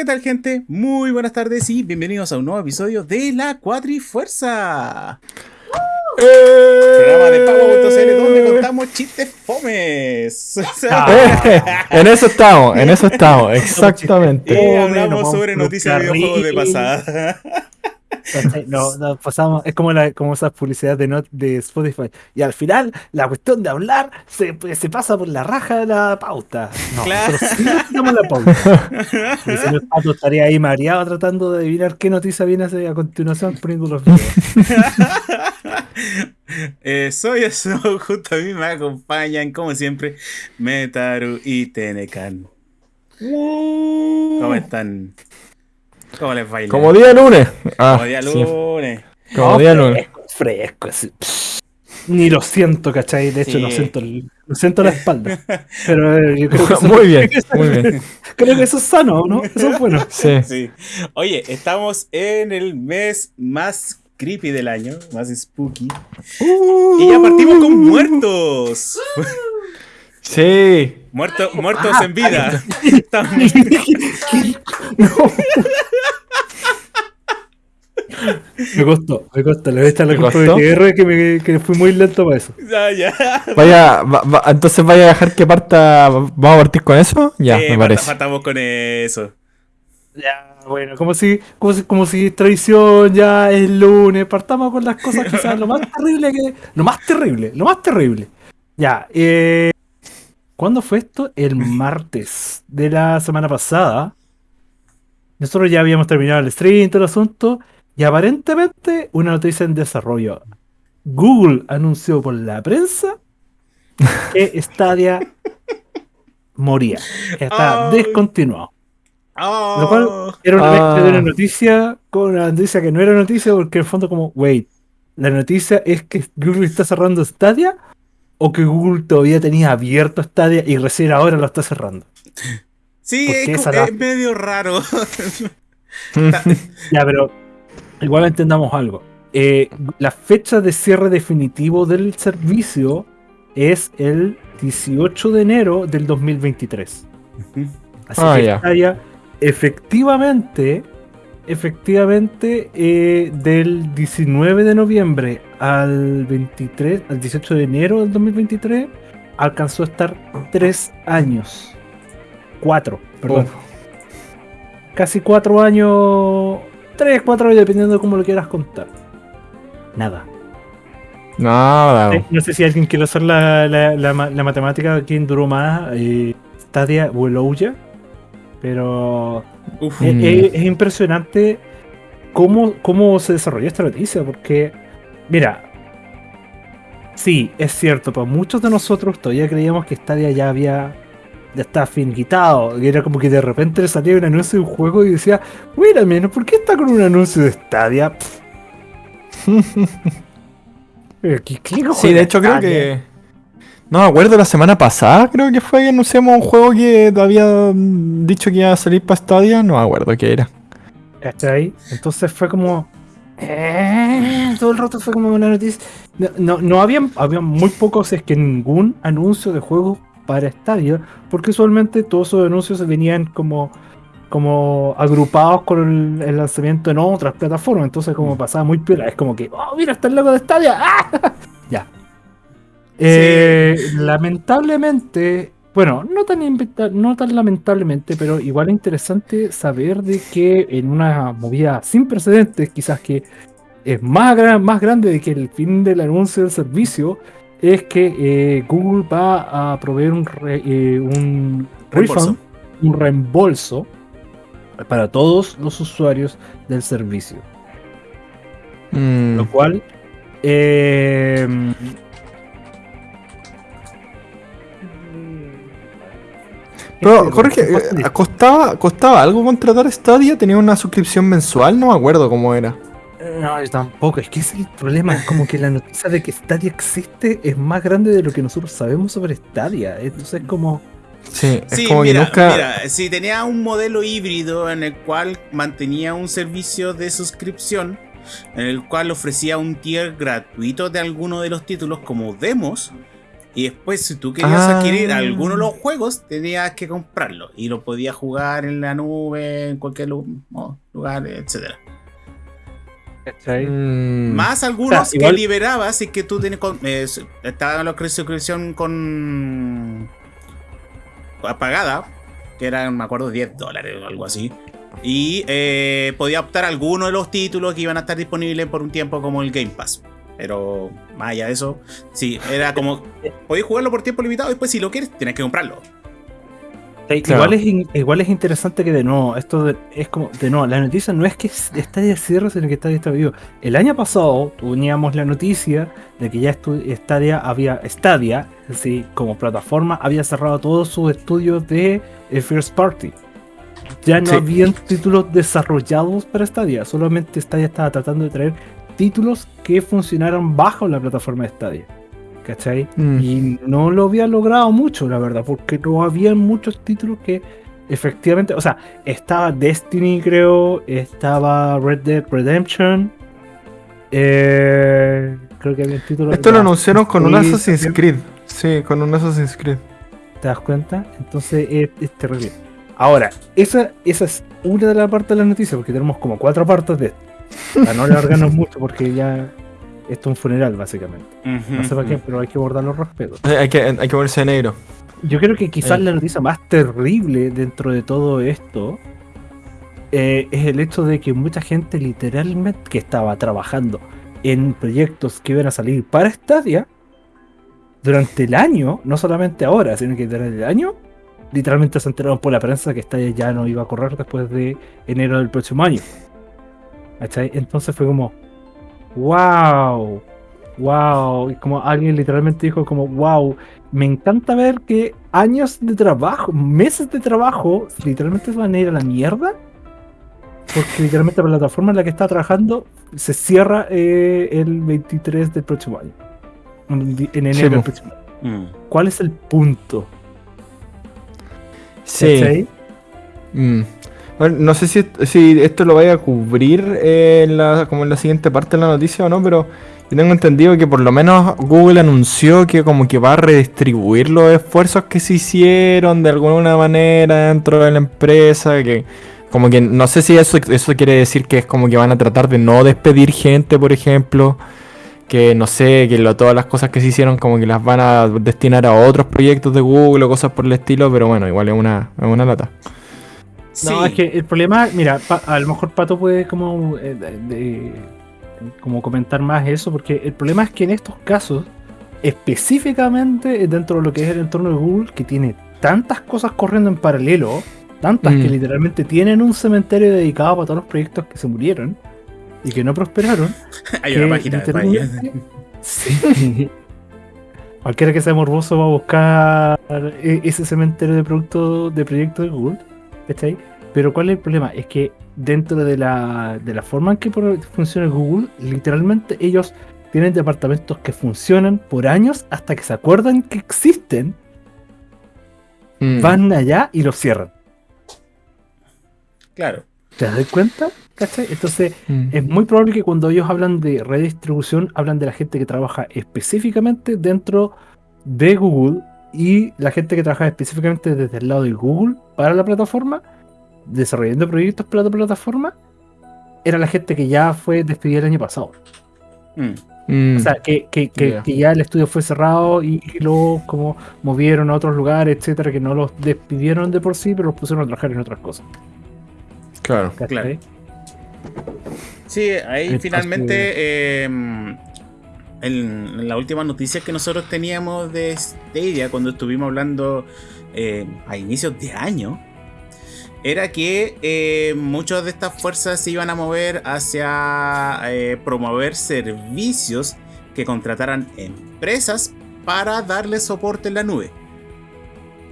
¿Qué tal gente? Muy buenas tardes y bienvenidos a un nuevo episodio de La Cuatrifuerza. ¡Eh! Programa de Pago.cl donde contamos chistes fomes. Ah. en eso estamos, en eso estamos, exactamente. Y hablamos sobre noticias de videojuegos de pasada. No, no, pasamos, es como, la, como esas publicidades de, de Spotify. Y al final, la cuestión de hablar se, se pasa por la raja de la pauta. No, claro. sí la pauta. El señor Pato estaría ahí mareado tratando de adivinar qué noticia viene a, continuación poniendo los videos. eh, soy eso, junto a mí me acompañan, como siempre, Metaru y Tenecan. ¿Cómo están? ¿Cómo les baila? Como día lunes. Ah, Como día lunes. Como día lunes. Fresco, Ni lo siento, ¿cachai? De hecho, lo, siento, lo siento la espalda. Pero eh, yo creo que eso, muy bien, muy bien. Creo que eso es sano, ¿no? Eso es bueno. Sí. sí. Oye, estamos en el mes más creepy del año, más spooky. y ya partimos con muertos. Sí. Muerto, muertos en vida. Me costó, me costó. Le voy a echar la culpa de que, me, que fui muy lento para eso. Ya, ya. Vaya, entonces vaya a dejar que parta. ¿Vamos a partir con eso? Ya, me parece. Partamos con eso. Ya, bueno, como si, como si, como si traición ya es lunes. Partamos con las cosas quizás lo más terrible que. Lo más terrible, lo más terrible. Ya, eh. ¿Cuándo fue esto? El martes de la semana pasada. Nosotros ya habíamos terminado el stream, todo el asunto. Y aparentemente una noticia en desarrollo. Google anunció por la prensa que Stadia moría, que está descontinuado. Lo cual era una mezcla de una ah. noticia con una noticia que no era noticia, porque en el fondo, como, wait, la noticia es que Google está cerrando Stadia o que Google todavía tenía abierto Stadia y recién ahora lo está cerrando. Sí, es, medio raro. ya, pero igual entendamos algo. Eh, la fecha de cierre definitivo del servicio es el 18 de enero del 2023. Así ah, que Stadia efectivamente efectivamente, eh, del 19 de noviembre al 23, al 18 de enero del 2023, alcanzó a estar tres años. Cuatro, perdón. Casi cuatro años. Tres, cuatro años, dependiendo de cómo lo quieras contar. Nada. Nada. No sé si alguien quiere hacer la, la, la, matemática, quién duró más, eh, Stadia o Elouya. Pero es, impresionante cómo, cómo se desarrolló esta noticia, porque, mira, sí, es cierto, pero muchos de nosotros todavía creíamos que Stadia ya había, ya estaba finquitado, y era como que de repente le salía un anuncio de un juego y decía, mira, menos, ¿por qué está con un anuncio de Stadia? sí, de hecho creo que no me acuerdo, la semana pasada creo que fue que anunciamos un juego que había dicho que iba a salir para Stadia, no me acuerdo qué era. ahí? Entonces fue como... Eh, todo el rato fue como una noticia. No, no, había, había muy pocos, es que ningún anuncio de juego para Stadia, porque usualmente todos esos anuncios venían como, como agrupados con el, lanzamiento en otras plataformas, entonces como mm. pasaba muy piola, es como que, oh, mira, está el logo de Stadia, ya, eh, lamentablemente, bueno, no tan, no tan lamentablemente, pero igual es interesante saber de que en una movida sin precedentes, quizás que es más, más grande de que el fin del anuncio del servicio, es que eh, Google va a proveer un, eh, un refund, un reembolso para todos los usuarios del servicio. Mm. Lo cual eh, Pero, Jorge, eh, ¿costaba, ¿costaba algo contratar Stadia? ¿Tenía una suscripción mensual? No me acuerdo cómo era. No, yo tampoco. Es que ese es el problema. Es como que la noticia de que Stadia existe es más grande de lo que nosotros sabemos sobre Stadia. Entonces es como... Sí, es como que nunca... mira, si tenía un modelo híbrido en el cual mantenía un servicio de suscripción, en el cual ofrecía un tier gratuito de alguno de los títulos como demos, Y después, si tú querías ah. adquirir alguno de los juegos, tenías que comprarlo. Y lo podías jugar en la nube, en cualquier lugar, etc. Mm. Más algunos que liberabas y que tú tienes. Eh, estaba la suscripción con. apagada, que eran, me acuerdo, 10 dólares o algo así. Y eh, podía optar alguno de los títulos que iban a estar disponibles por un tiempo, como el Game Pass. Pero más allá de eso, sí, era como. Podéis jugarlo por tiempo limitado y después, si lo quieres, tienes que comprarlo. Igual, es, igual es interesante que de nuevo, esto es como, de nuevo, la noticia no es que Stadia cierre, sino que Stadia está vivo. El año pasado teníamos la noticia de que ya Stadia había, Stadia, así como plataforma, había cerrado todos sus estudios de eh, First Party. Ya no habían títulos desarrollados para Stadia, solamente Stadia estaba tratando de traer títulos que funcionaran bajo la plataforma de Stadia. ¿Cachai? Mm. Y no lo había logrado mucho, la verdad, porque no había muchos títulos que efectivamente, o sea, estaba Destiny, creo, estaba Red Dead Redemption. Eh, creo que había títulos. Esto lo anunciaron con un Assassin's Creed. Sí, con un Assassin's Creed. ¿Te das cuenta? Entonces es, terrible. Ahora, esa, esa es una de las partes de la noticia, porque tenemos como cuatro partes de esto. Para no alargarnos mucho, porque ya esto es un funeral, básicamente. no sé para qué, pero hay que bordar los respetos. Hay que, hay que ponerse negro. Yo creo que quizás la noticia más terrible dentro de todo esto eh, es el hecho de que mucha gente literalmente que estaba trabajando en proyectos que iban a salir para Stadia durante el año, no solamente ahora, sino que durante el año, literalmente se enteraron por la prensa que Stadia ya no iba a correr después de enero del próximo año. Entonces fue como, wow, wow, y como alguien literalmente dijo como, wow, me encanta ver que años de trabajo, meses de trabajo, literalmente van a ir a la mierda. Porque literalmente la plataforma en la que está trabajando se cierra eh, el 23 del próximo año. En enero del próximo año. Mm. ¿Cuál es el punto? Sí. Mm no sé si, si, esto lo vaya a cubrir eh, en la, como en la siguiente parte de la noticia o no, pero yo tengo entendido que por lo menos Google anunció que como que va a redistribuir los esfuerzos que se hicieron de alguna manera dentro de la empresa, que como que no sé si eso, eso quiere decir que es como que van a tratar de no despedir gente, por ejemplo, que no sé, que todas las cosas que se hicieron como que las van a destinar a otros proyectos de Google o cosas por el estilo, pero bueno, igual es una, es una lata. No, es que el problema, mira, a lo mejor Pato puede como, eh, como comentar más eso, porque el problema es que en estos casos, específicamente dentro de lo que es el entorno de Google, que tiene tantas cosas corriendo en paralelo, tantas que mm. literalmente tienen un cementerio dedicado para todos los proyectos que se murieron y que no prosperaron. Hay una página de Sí. Cualquiera que sea morboso va a buscar e-, ese cementerio de productos de proyectos de Google. ahí? Pero ¿cuál es el problema? Es que dentro de la, de la forma en que funciona Google, literalmente ellos tienen departamentos que funcionan por años hasta que se acuerdan que existen, mm. van allá y los cierran. Claro. ¿Te das cuenta? Entonces, mm. es muy probable que cuando ellos hablan de redistribución, hablan de la gente que trabaja específicamente dentro de Google y la gente que trabaja específicamente desde el lado de Google para la plataforma desarrollando proyectos para la plataforma era la gente que ya fue despedida el año pasado. Mm. O sea, que, ya el estudio fue cerrado y, luego como movieron a otros lugares, etcétera, que no los despidieron de por sí, pero los pusieron a trabajar en otras cosas. Claro, claro. Sí, ahí finalmente em, en, la última noticia que nosotros teníamos de Stadia cuando estuvimos hablando eh, a inicios de año era que eh, muchas de estas fuerzas se iban a mover hacia eh, promover servicios que contrataran empresas para darle soporte en la nube.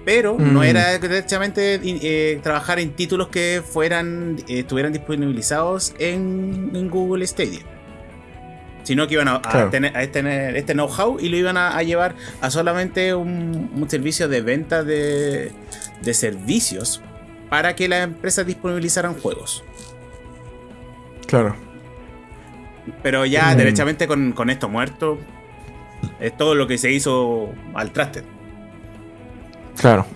Pero no mm. era directamente eh, trabajar en títulos que fueran estuvieran disponibilizados en, Google Stadia. Sino que iban a, tener, este know-how y lo iban a, llevar a solamente un, servicio de venta de, de servicios para que las empresas disponibilizaran juegos. Claro. Pero ya, mm. derechamente con, esto muerto, Es todo lo que se hizo al traste. Claro.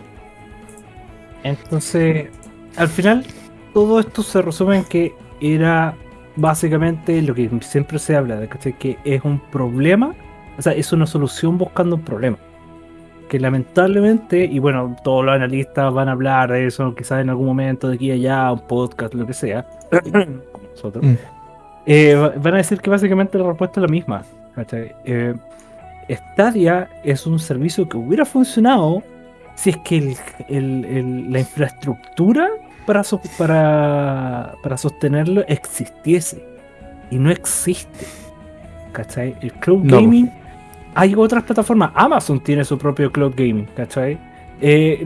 Entonces, al final, todo esto se resume en que era básicamente lo que siempre se habla, de que es un problema, o sea, es una solución buscando un problema. Que lamentablemente, y bueno, todos los analistas van a hablar de eso, quizás en algún momento, de aquí a allá, un podcast, lo que sea, como nosotros, Mm. eh, va- van a decir que básicamente la respuesta es la misma. Eh, Stadia es un servicio que hubiera funcionado si es que el- el- el- la infraestructura para, so- para, para sostenerlo existiese. Y no existe. ¿Cachai? El cloud No. gaming. Hay otras plataformas. Amazon tiene su propio cloud gaming. ¿Cachai? Eh,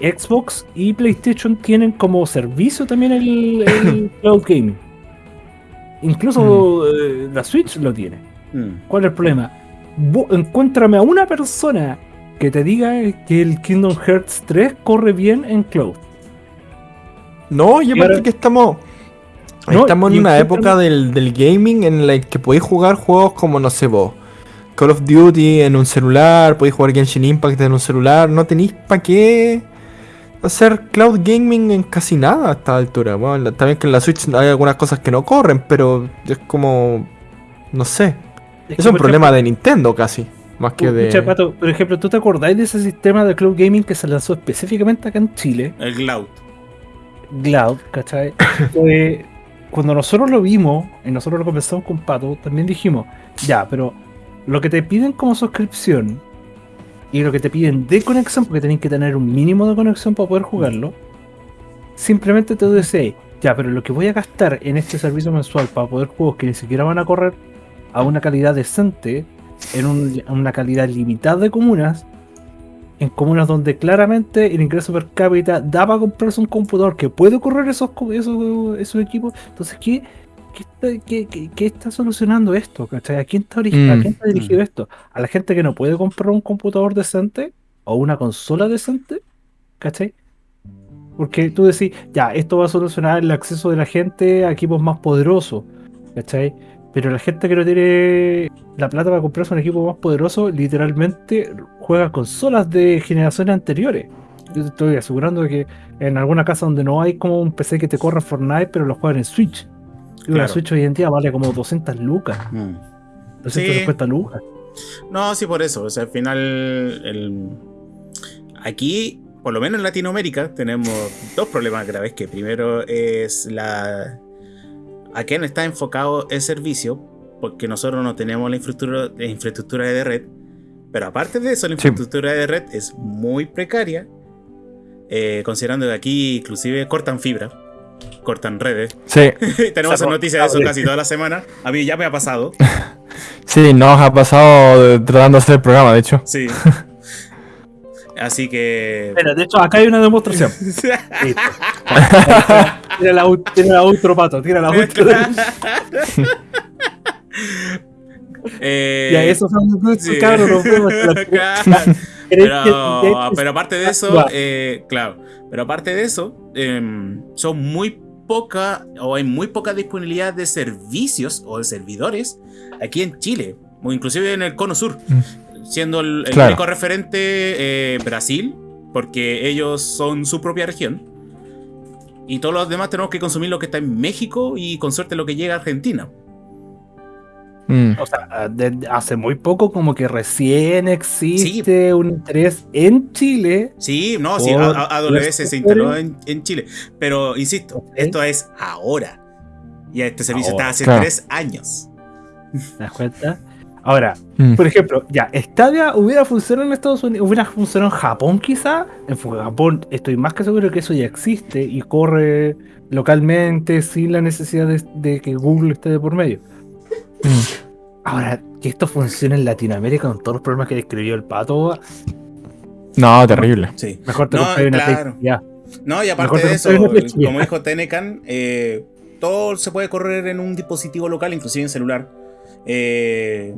eh, Xbox y PlayStation tienen como servicio también el, el cloud gaming. Incluso eh, la Switch lo tiene. Mm. ¿Cuál es el problema? Encuéntrame a una persona que te diga que el Kingdom Hearts 3 corre bien en cloud. No, y aparte ahora- que estamos. No, estamos en una época del, del gaming en la que podéis jugar juegos como, no sé vos, Call of Duty en un celular, podéis jugar Genshin Impact en un celular, no tenéis para qué hacer cloud gaming en casi nada a esta altura. Bueno, la- también que en la Switch hay algunas cosas que no corren, pero es como. No sé. Es, que, un problema de Nintendo casi. Más que de. por ejemplo, ¿tú te acordáis de ese sistema de cloud gaming que se lanzó específicamente acá en Chile? El cloud. Cloud, ¿cachai? Fue- cuando nosotros lo vimos y nosotros lo conversamos con Pato, también dijimos, ya, pero lo que te piden como suscripción y lo que te piden de conexión, porque tenés que tener un mínimo de conexión para poder jugarlo, simplemente te dice, ya, pero lo que voy a gastar en este servicio mensual para poder juegos que ni siquiera van a correr a una calidad decente, en un- en una calidad limitada de comunas, en comunas donde claramente el ingreso per cápita da para comprarse un computador que puede correr esos, esos, esos equipos. Entonces, ¿qué, qué, está, qué- qué- qué está solucionando esto? ¿cachai? ¿A quién está, Mm, ¿A quién está dirigido mm. esto? ¿A la gente que no puede comprar un computador decente o una consola decente? ¿Cachai? Porque tú decís, ya, esto va a solucionar el acceso de la gente a equipos más poderosos, ¿cachai? Pero la gente que no tiene la plata para comprarse un equipo más poderoso, literalmente juega consolas de generaciones anteriores. Yo te estoy asegurando que en alguna casa donde no hay como un PC que te corra Fortnite, pero lo juegan en Switch. Y una Claro. Switch hoy en día vale como 200 lucas, Mm. 250 lucas. No, sí, por eso. O sea, al final, el... aquí, por lo menos en Latinoamérica, tenemos dos problemas graves. Que primero es la... ¿A quién está enfocado el servicio? Porque nosotros no tenemos la infraestructura, la infraestructura de red. Pero aparte de eso, la Sí. infraestructura de red es muy precaria. eh, considerando que aquí inclusive cortan fibra. Cortan redes. Sí, Tenemos noticias de eso casi toda la semana. A mí ya me ha pasado. sí, nos ha pasado tratando de hacer el programa, de hecho. Sí. Así que. Mira, de hecho, acá hay una demostración. Tira la, tira la outro, pato, tira la outro. Eh, Ya, eso son los sí. cabros, nos vemos hasta la- Claro. ¿Crees pero, pero aparte de eso, eh, claro, pero aparte de eso, em, son muy poca o hay muy poca disponibilidad de servicios o de servidores aquí en Chile, o inclusive en el cono sur, siendo el, el Claro. único referente eh, Brasil, porque ellos son su propia región. Y todos los demás tenemos que consumir lo que está en México y con suerte lo que llega a Argentina. Mm. O sea, de- hace muy poco como que recién existe un interés en Chile. Sí, no, sí, AWS se instaló en, en Chile. Pero insisto, esto es ahora. Y este servicio Ahora. está hace Claro. tres años. ¿Te das cuenta? Ahora, Mm. por ejemplo, ya, Stadia hubiera funcionado en Estados Unidos, hubiera funcionado en Japón quizá. En Japón estoy más que seguro que eso ya existe y corre localmente sin la necesidad de, de que Google esté de por medio. Ahora, que esto funcione en Latinoamérica con todos los problemas que describió el pato, No, terrible. Sí. mejor te No, una claro. Ya. No, y aparte te de eso, como dijo Tenecan, eh, todo se puede correr en un dispositivo local, inclusive en celular. Eh,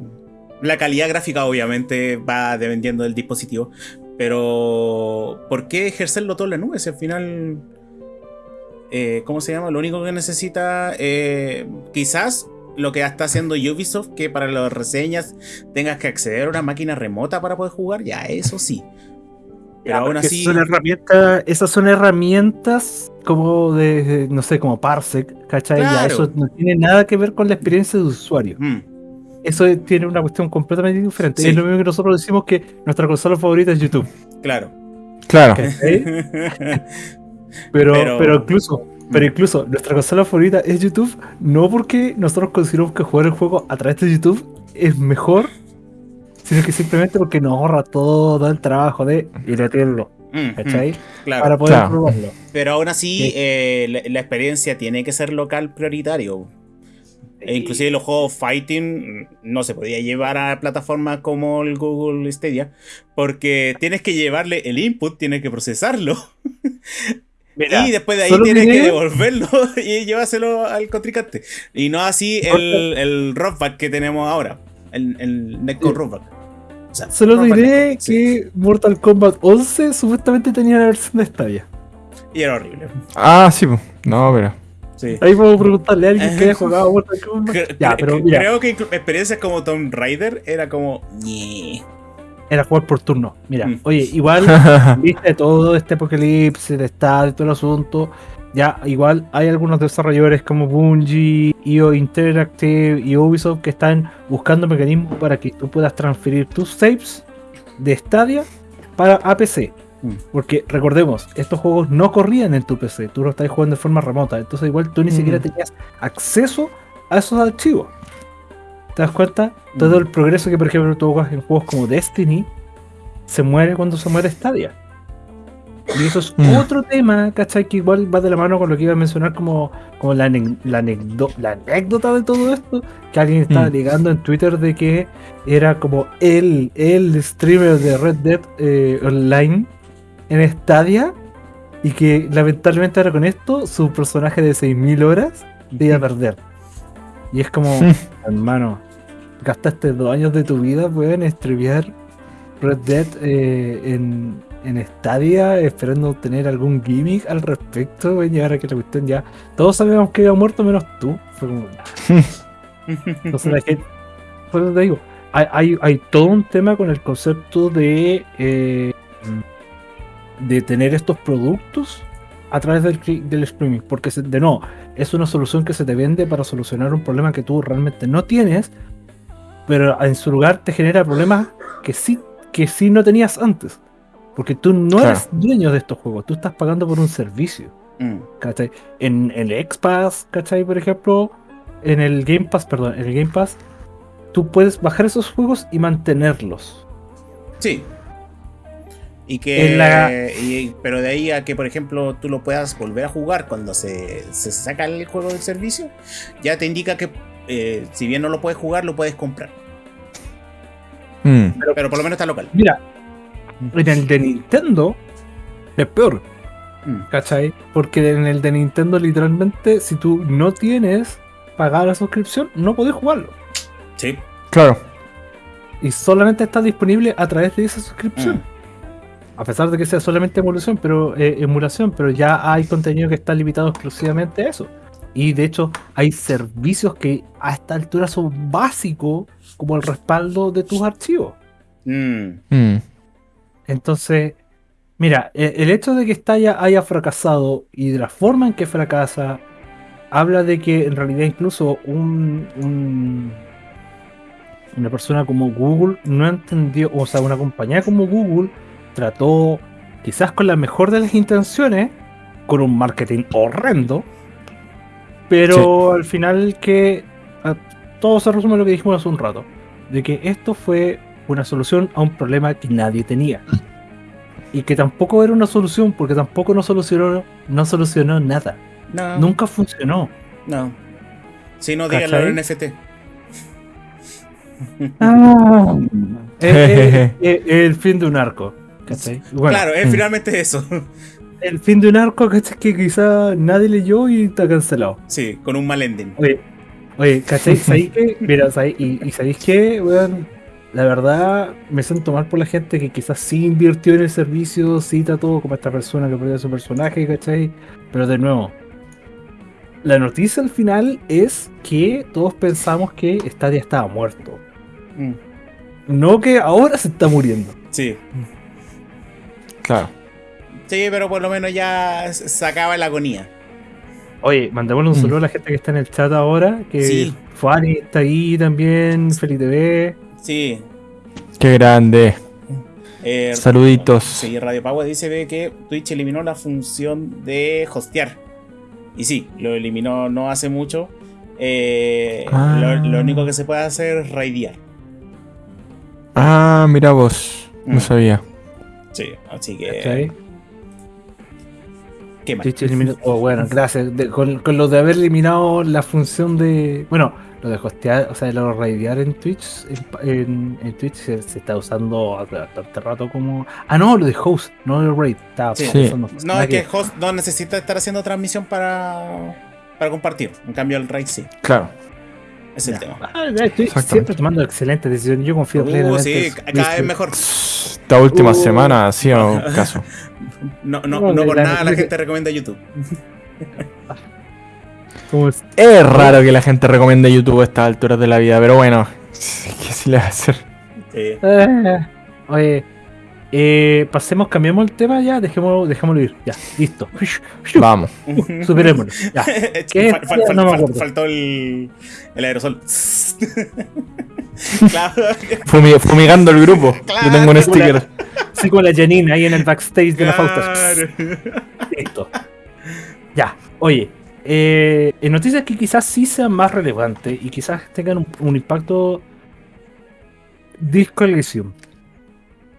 la calidad gráfica obviamente va dependiendo del dispositivo. Pero, ¿por qué ejercerlo todo en la nube? Si al final, eh, ¿cómo se llama? Lo único que necesita, eh, quizás lo que está haciendo Ubisoft, que para las reseñas tengas que acceder a una máquina remota para poder jugar, ya eso sí. Pero aún así. Son herramientas, esas son herramientas como de, no sé, como Parsec, ¿cachai? Ya eso no tiene nada que ver con la experiencia de usuario. Mm. Eso tiene una cuestión completamente diferente. Es lo mismo que nosotros decimos que nuestra consola favorita es YouTube. Claro. Claro. pero, pero, incluso, pero incluso nuestra consola favorita es YouTube, no porque nosotros consideramos que jugar el juego a través de YouTube es mejor, sino que simplemente porque nos ahorra todo el trabajo de ir a tenerlo. ¿Cachai? Claro. Para poder probarlo. Pero aún así, eh, la, experiencia tiene que ser local prioritario. E inclusive los juegos fighting no se podía llevar a plataformas como el Google Stadia porque tienes que llevarle el input, tienes que procesarlo. y después de ahí tienes que devolverlo y llevárselo al contrincante. Y no así el, el rockback que tenemos ahora, el, el Netcode rockback. Solo diré que Mortal Kombat 11 supuestamente tenía la versión de Stadia. Y era horrible. Ah, sí, no, pero. Ahí puedo preguntarle a alguien que haya jugado Mortal Kombat. ya, pero Creo que experiencias como Tomb Raider era como. Era jugar por turno. Mira, mm. oye, igual viste todo este apocalipsis de estado y todo el asunto. Ya, igual hay algunos desarrolladores como Bungie, IO Interactive y Ubisoft que están buscando mecanismos para que tú puedas transferir tus saves de Stadia para APC. Mm. Porque recordemos, estos juegos no corrían en tu PC, tú lo estás jugando de forma remota, entonces igual tú ni siquiera mm. tenías acceso a esos archivos. ¿Te das cuenta? Todo mm. el progreso que, por ejemplo, tú juegas en juegos como Destiny se muere cuando se muere Stadia. Y eso es otro tema, ¿cachai? Que igual va de la mano con lo que iba a mencionar como, como la, la, anécdota de todo esto. Que alguien estaba ligando en Twitter de que era como el, el streamer de Red Dead eh, Online en Stadia y que lamentablemente ahora con esto su personaje de 6.000 horas iba a perder. Y es como, hermano, gastaste dos años de tu vida en streamear Red Dead eh, en, en Stadia esperando tener algún gimmick al respecto, y ahora que la cuestión ya... Todos sabíamos que había muerto menos tú. Fue como... Entonces la gente... Por eso te digo, hay, hay, hay, todo un tema con el concepto de... Eh, de tener estos productos a través del, del streaming. Porque, de no, es una solución que se te vende para solucionar un problema que tú realmente no tienes, pero en su lugar te genera problemas que sí, que sí no tenías antes. Porque tú no eres dueño de estos juegos, tú estás pagando por un servicio. Mm. En, el X-Pass, ¿cachai? Por ejemplo, en el Game Pass, perdón, en el Game Pass, tú puedes bajar esos juegos y mantenerlos. Sí, y que. pero de ahí a que, por ejemplo, tú lo puedas volver a jugar cuando se, saca el juego del servicio, ya te indica que eh, si bien no lo puedes jugar, lo puedes comprar. Mm. Pero, por lo menos está local. Mira, en el de Nintendo es peor. Mm. ¿Cachai? Porque en el de Nintendo, literalmente, si tú no tienes pagar la suscripción, no podés jugarlo. Sí. Claro. Y solamente está disponible a través de esa suscripción. Mm a pesar de que sea solamente emulación, pero eh, emulación, pero ya hay contenido que está limitado exclusivamente a eso. Y de hecho, hay servicios que a esta altura son básicos, como el respaldo de tus archivos. Mm. Mm. Entonces, mira, e, el hecho de que Stadia haya fracasado y de la forma en que fracasa, habla de que en realidad incluso un, una persona como Google no entendió, o sea, una compañía como Google trató, quizás con la mejor de las intenciones, con un marketing horrendo, pero al final que todo se resume a lo que dijimos hace un rato, de que esto fue una solución a un problema que nadie tenía. Y que tampoco era una solución, porque tampoco no solucionó, no solucionó nada. Nunca funcionó. No. Si no, díganlo en NFT. Ah, el fin de un arco claro, es mm. finalmente eso. El fin de un arco, ¿cachai? Que quizá nadie leyó y está cancelado. Sí, con un mal ending. Oye, oye ¿cachai? ¿Sabéis qué? Mira, y, y ¿sabéis qué? la verdad me siento mal por la gente que quizás sí invirtió en el servicio, sí todo como esta persona que perdió su personaje, ¿cachai? Pero de nuevo, la noticia al final es que todos pensamos que Stadia estaba muerto. Mm. No que ahora se está muriendo. Sí. Claro. Sí, pero por lo menos ya s- se acaba la agonía. Oye, mandémosle un Mm. saludo a la gente que está en el chat ahora. Que Sí. Fuani está ahí también, Feliz TV. Sí. Qué grande. Eh, Saluditos. Sí, Radio Power dice ve que Twitch eliminó la función de hostear. Y sí, lo eliminó no hace mucho. Eh, Ah. lo, lo único que se puede hacer es raidear. Ah, mira vos. No Mm. sabía. Sí, así que. ¿cachai? ¿Qué eliminó- oh, bueno, gracias. De- con, con lo de haber eliminado la función de. Bueno, lo de hostear, o sea, lo de raidear en Twitch. En, en- en Twitch se, se está usando hace bastante rato como. Ah, no, lo de host, no de raid. Estaba Sí. pensando, No, nada es que host no necesita estar haciendo transmisión para, para compartir. En cambio, el raid sí. Claro. Es el Ya. tema. Ah, Exactamente. siempre tomando excelentes decisiones. Yo confío Uh, plenamente. sí, cada vez mejor. Esta última Uh. semana ha sido caso. No, no, No, no por nada la gente recomienda YouTube. Es- Es raro que la gente recomiende YouTube a estas alturas de la vida, pero bueno, ¿qué se le va a hacer? Sí. Eh, oye, eh, pasemos, cambiemos el tema ya, dejémoslo, dejémoslo ir. Ya, listo. Vamos. Superémoslo. Ya. ¿Qué? Fal- fal- fal- No me fal- acuerdo. faltó el, el aerosol. claro. Fumigando el grupo. Claro. Yo tengo un sticker. Así como la Janine ahí en el backstage de la Fausta. Listo. Ya, oye. eh, en noticias que quizás sí sean más relevantes y quizás tengan un, un impacto. Disco Elysium.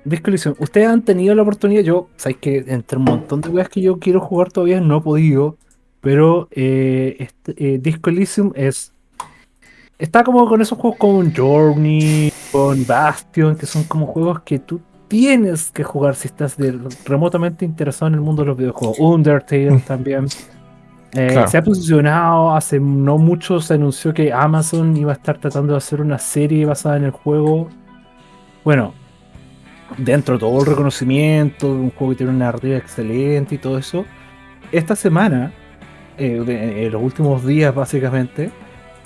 Disco Elysium. Ustedes han tenido la oportunidad. Yo, sabéis que entre un montón de weas que yo quiero jugar todavía no he podido. Pero eh, este, eh, Disco Elysium es. Está como con esos juegos como Journey, con Bastion, que son como juegos que tú tienes que jugar si estás de- remotamente interesado en el mundo de los videojuegos. Undertale también. Eh, Claro. Se ha posicionado, hace no mucho se anunció que Amazon iba a estar tratando de hacer una serie basada en el juego. Bueno, dentro de todo el reconocimiento, un juego que tiene una narrativa excelente y todo eso. Esta semana, eh, de- en los últimos días básicamente,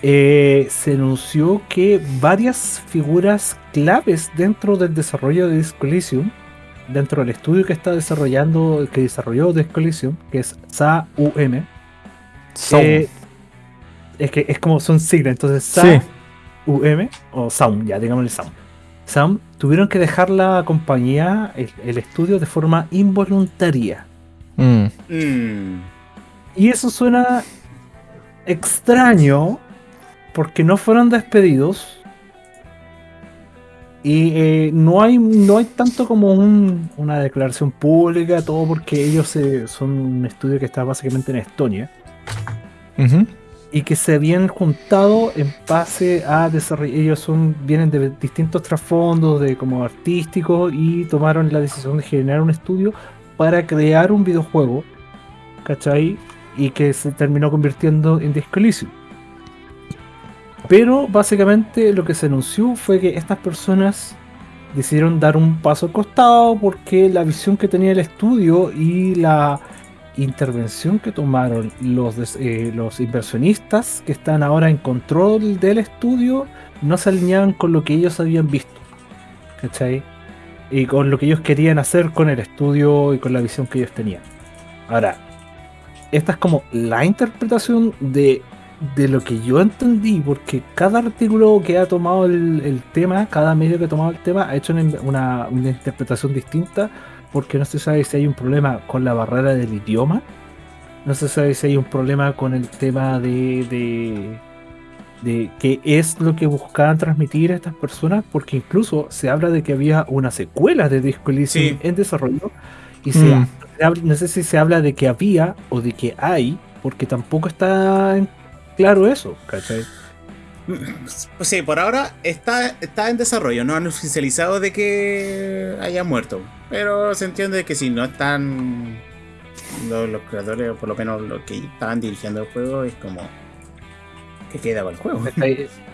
eh, se anunció que varias figuras claves dentro del desarrollo de Disco Elysium, dentro del estudio que está desarrollando, que desarrolló Disco Elysium, que es SAUM, eh, es que es como son siglas, entonces sí. SAUM o SAUM, ya digámosle SAUM. SAUM tuvieron que dejar la compañía, el, el estudio de forma involuntaria. Mm. Mm. Y eso suena extraño porque no fueron despedidos. Y eh, no, hay, no hay tanto como un- una declaración pública, todo porque ellos eh, son un estudio que está básicamente en Estonia. Y que se habían juntado en base a desarrollar. Ellos son, vienen de distintos trasfondos, de como artísticos, y tomaron la decisión de generar un estudio para crear un videojuego. ¿Cachai? y que se terminó convirtiendo en Disco Elysium. Pero básicamente lo que se anunció fue que estas personas decidieron dar un paso al costado porque la visión que tenía el estudio y la intervención que tomaron los, eh, los inversionistas que están ahora en control del estudio no se alineaban con lo que ellos habían visto. ¿Cachai? Y con lo que ellos querían hacer con el estudio y con la visión que ellos tenían. Ahora, esta es como la interpretación de, de lo que yo entendí, porque cada artículo que ha tomado el, el tema, cada medio que ha tomado el tema, ha hecho una, una- una interpretación distinta, porque no se sabe si hay un problema con la barrera del idioma, no se sabe si hay un problema con el tema de, de, de qué es lo que buscaban transmitir a estas personas, porque incluso se habla de que había una secuela de Disco Elysium Sí. en desarrollo, y se, Mm. se habla- no sé si se habla de que había o de que hay, porque tampoco está claro eso, ¿cachai? Pues sí, por ahora está, está en desarrollo. No han oficializado de que haya muerto. Pero se entiende que si no están los, creadores, o por lo menos los que estaban dirigiendo el juego, es como que queda con el juego.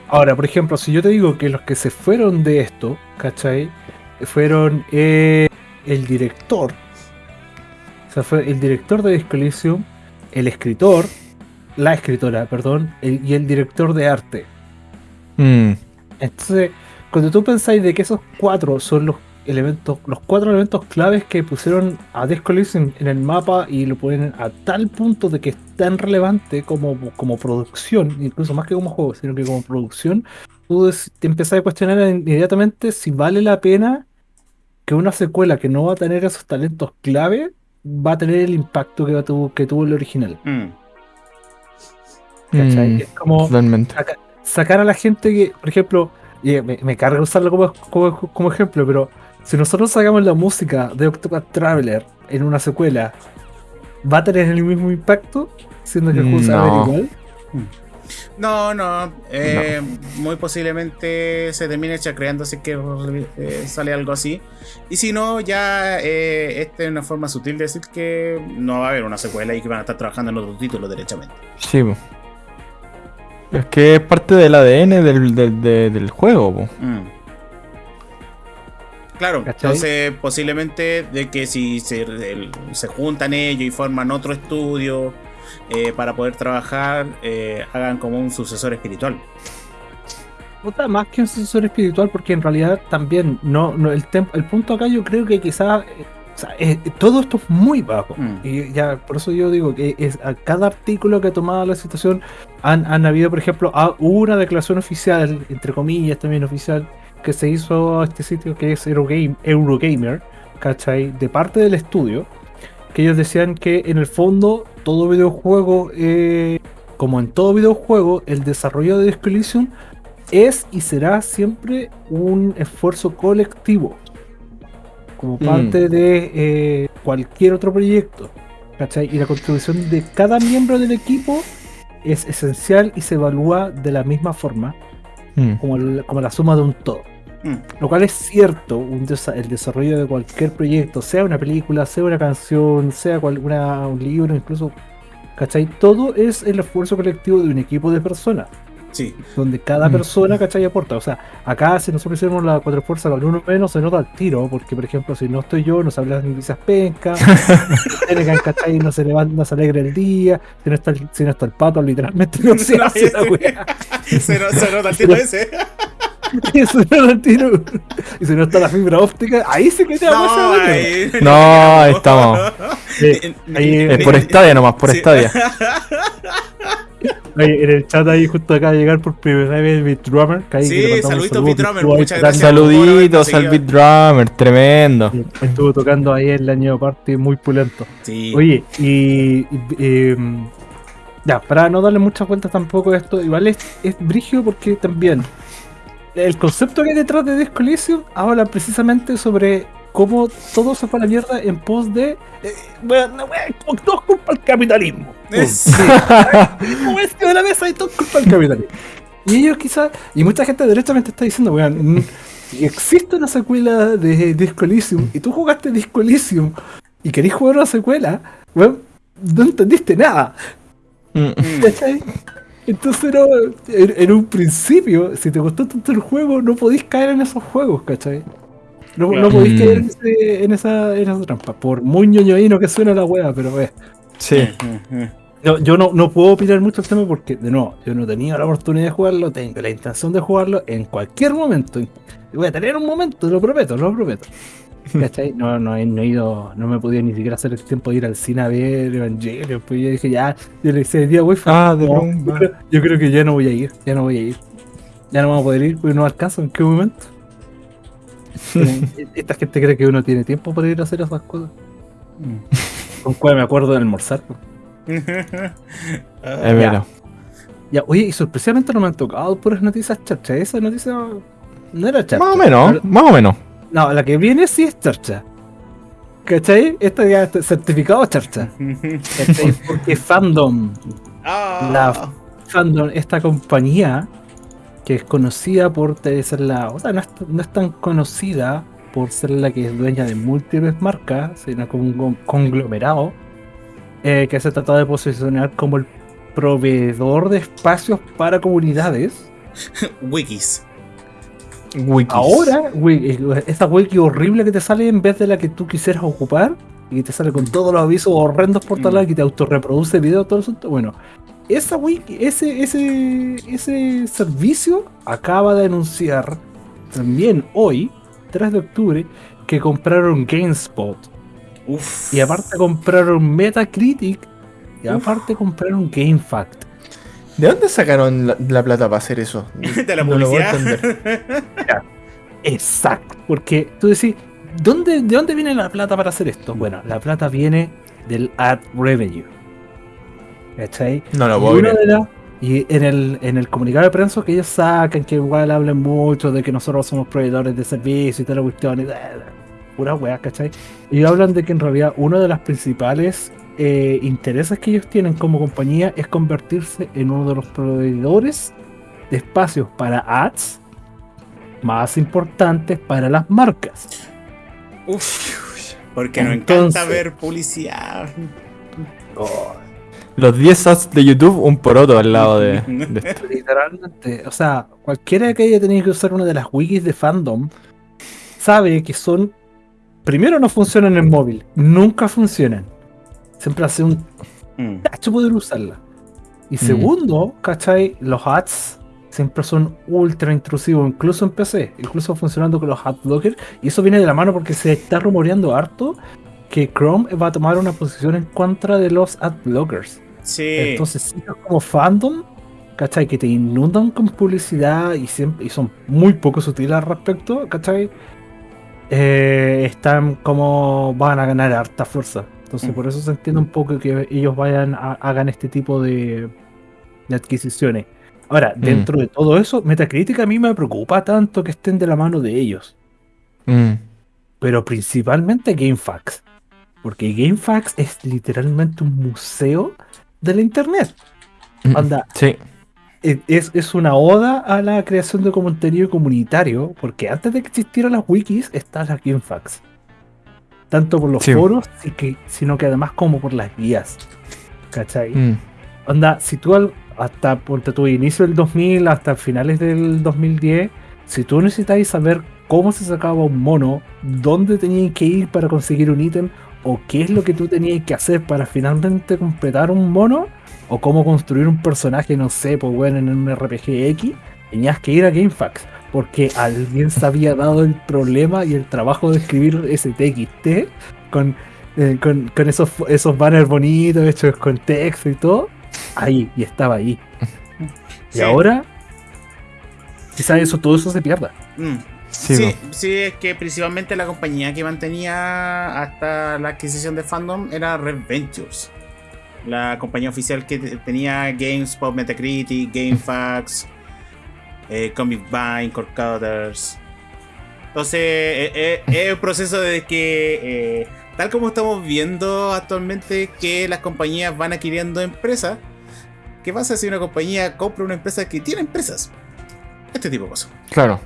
Ahora, por ejemplo, si yo te digo que los que se fueron de esto, ¿cachai? Fueron eh, el director, o sea, fue el director de Disco el escritor, la escritora, perdón, y el director de arte. Mm, Entonces, cuando tú pensáis de que esos cuatro son los elementos, los cuatro elementos claves que pusieron a Disco Elysium en el mapa y lo ponen a tal punto de que es tan relevante como, como producción, incluso más que como juego, sino que como producción, tú des- te empezás a cuestionar inmediatamente si vale la pena que una secuela que no va a tener esos talentos clave va a tener el impacto que, tuvo, que tuvo el original. Mm. ¿cachai? mm, Es como totalmente. Saca- sacar a la gente que, por ejemplo, y me, me carga usarlo como, como, como ejemplo, pero si nosotros sacamos la música de Octopath Traveler en una secuela, ¿va a tener el mismo impacto? Siendo que el juego No. igual. No, no, eh, muy posiblemente se termine chacreando si es que eh, sale algo así. Y si no, ya eh, esta es una forma sutil de decir que no va a haber una secuela y que van a estar trabajando en otro título derechamente. Sí. Es que es parte del ADN del, del, de- del juego, po. Mm. Claro, ¿Cachai? entonces posiblemente de que si se, el- se juntan ellos y forman otro estudio eh, para poder trabajar, eh, hagan como un sucesor espiritual. Puta, más que un sucesor espiritual, porque en realidad también no, no el, tem- el punto acá yo creo que quizás todo esto es muy bajo. Mm. Y ya por eso yo digo que es a cada artículo que ha tomado la situación han, han habido, por ejemplo, una declaración oficial, entre comillas también oficial, que se hizo a este sitio que es Eurogame, Eurogamer, ¿cachai? De parte del estudio, que ellos decían que en el fondo todo videojuego, eh, como en todo videojuego, el desarrollo de Disco es y será siempre un esfuerzo colectivo, como Mm. parte de eh, cualquier otro proyecto. ¿cachai? Y la contribución de cada miembro del equipo es esencial y se evalúa de la misma forma Mm. como, el- como la suma de un todo. Mm. Lo cual es cierto, un desa- el desarrollo de cualquier proyecto, sea una película, sea una canción, sea cual- una- un libro, incluso, ¿cachai? Todo es el esfuerzo colectivo de un equipo de personas, Sí, donde cada Mm. persona, ¿cachai? aporta. O sea, acá si nosotros hicimos la cuatro fuerzas con uno menos, se nota al tiro, porque por ejemplo, si no estoy yo, nos hablan de noticias pencas, ¿cachai? No se levanta, no se alegra el día, si no está el, si no está el pato, literalmente no se hace la wea. se, no- se nota el tiro ese. Y se nota al tiro. Y si no está la fibra óptica, ahí se queda No, no, ahí, No, ahí estamos. Sí, ahí, Es por Stadia nomás, por Sí. En el chat ahí justo acaba de llegar por primera vez Beat Drummer. Que ahí Sí, que saluditos, Beat Drummer, muchas gracias. Saluditos al Beat Drummer, tremendo. Estuvo tocando ahí el año party muy pulento. Sí. Oye, y. y, em, ya, para no darle muchas vueltas tampoco a esto, igual es, es brígido porque también el concepto que hay detrás de Disco Elysium habla precisamente sobre cómo todo se fue a la mierda en pos de. Eh, bueno, no, todo es culpa del capitalismo. Pum. Es- Como esto de la mesa y todo es culpa del capitalismo. Y ellos quizás, y mucha gente derechamente está diciendo, weón, si existe una secuela de Disco Elysium y tú jugaste Disco Elysium y querés jugar una secuela, weón, no entendiste nada. Mm. ¿Cachai? Entonces no, en, en un principio, si te gustó tanto el juego, no podís caer en esos juegos, ¿cachai? No, no Claro. podís Mm. caer en, ese- en esa, en esa trampa. Por muy ñoñoíno que suena la wea, pero eh. Sí. Mm, mm, No, yo no, no puedo opinar mucho el tema porque, de nuevo, yo no he tenido la oportunidad de jugarlo, tengo la intención de jugarlo en cualquier momento. Voy a tener un momento, lo prometo, lo prometo. ¿Cachai? No, no, he, no he ido, no me podido ni siquiera hacer el tiempo de ir al cine a ver Evangelion. Pues yo dije, ya, yo le decía, día wifi. Ah, de no, yo, creo, yo creo que ya no voy a ir, ya no voy a ir. Ya no vamos a poder ir porque no alcanzo en qué momento. Eh, Esta gente cree que uno tiene tiempo para ir a hacer esas cosas. mm. Con cuál me acuerdo de almorzar. Ah, Es verdad. Ya, oye, y sorpresivamente no me han tocado puras noticias charcha. Esa noticia no era charcha. Más o menos, Pero- más o menos. No, la que viene sí es charcha. ¿Cachai? Esta ya está certificado charcha. ¿Cachai? Porque Fandom, Ah. La- Fandom, esta compañía que es conocida por ser la. O sea, no es, no es tan conocida por ser la que es dueña de múltiples marcas, sino como un con- conglomerado eh, que se trata de posicionar como el proveedor de espacios para comunidades. Wikis. Wikis. Ahora, eh, esa wiki horrible que te sale en vez de la que tú quisieras ocupar y que te sale con todos los avisos horrendos por todos Mm. que te autorreproduce video, todo eso. Bueno, esa wiki, ese, ese, ese servicio acaba de anunciar también hoy, 3 de octubre, que compraron GameSpot. Uf. Y aparte compraron Metacritic. Y aparte compraron GameFact. ¿De dónde sacaron la, la plata para hacer eso? de la No lo voy a publicidad. Exacto. Porque tú decís, ¿dónde, ¿de dónde viene la plata para hacer esto? Bueno, la plata viene del ad revenue. ¿Cachai? No lo Y una de las- y en el, en el comunicado de prensa que ellos sacan, que igual hablan mucho de que nosotros somos proveedores de servicios y toda la cuestión, y pura weá, ¿cachai? Y hablan de que en realidad uno de los principales eh, intereses que ellos tienen como compañía es convertirse en uno de los proveedores de espacios para ads más importantes para las marcas. Uf. Porque nos Entonces- encanta ver publicidad. Los 10 ads de YouTube, un poroto al lado de, de esto. Literalmente, o sea, cualquiera que haya tenido que usar una de las wikis de fandom sabe que son. Primero, no funcionan en móvil, nunca funcionan. Siempre hace un Mm. tacho poder usarla. Y segundo, ¿cachai? Los ads siempre son ultra intrusivos, incluso en PC, incluso funcionando con los adblockers. Y eso viene de la mano porque se está rumoreando harto que Chrome va a tomar una posición en contra de los adblockers. Sí. Entonces, sitios como fandom, ¿cachai? Que te inundan con publicidad y, siempre, y son muy poco sutiles al respecto, ¿cachai? Eh, están como van a ganar harta fuerza. Entonces, Mm. por eso se entiende un poco que ellos vayan a, hagan este tipo de, de adquisiciones. Ahora, dentro de todo eso, Metacritic a mí me preocupa tanto que estén de la mano de ellos, Mm. pero principalmente GameFAQs. Porque GameFAQs es literalmente un museo de la internet. Anda, Sí. Es, es una oda a la creación de contenido comunitario, porque antes de que existieran las wikis, están las GameFAQs. Tanto por los Sí. foros, y que, sino que además como por las guías. ¿Cachai? Mm. Onda, si tú al- hasta ponte tu inicio del 2000 hasta finales del 2010, si tú necesitáis saber cómo se sacaba un mono, dónde tenías que ir para conseguir un ítem, o qué es lo que tú tenías que hacer para finalmente completar un mono, o cómo construir un personaje, no sé, pues bueno, en un RPG X, tenías que ir a GameFAQs, porque alguien se había dado el problema y el trabajo de escribir ese TXT con, eh, con, con esos, esos banners bonitos hechos con texto y todo, ahí, y estaba ahí. Y ahora, quizás eso, todo eso se pierda. Mm. Sí, Sí, es que principalmente la compañía que mantenía hasta la adquisición de Fandom era Red Ventures. La compañía oficial que te- tenía GameSpot, Metacritic, GameFAQs, eh, Comic Vine, Core Cutters. Entonces, eh, eh, es un proceso de que, eh, tal como estamos viendo actualmente, que las compañías van adquiriendo empresas. ¿Qué pasa si una compañía compra una empresa que tiene empresas? Este tipo de cosas. Claro.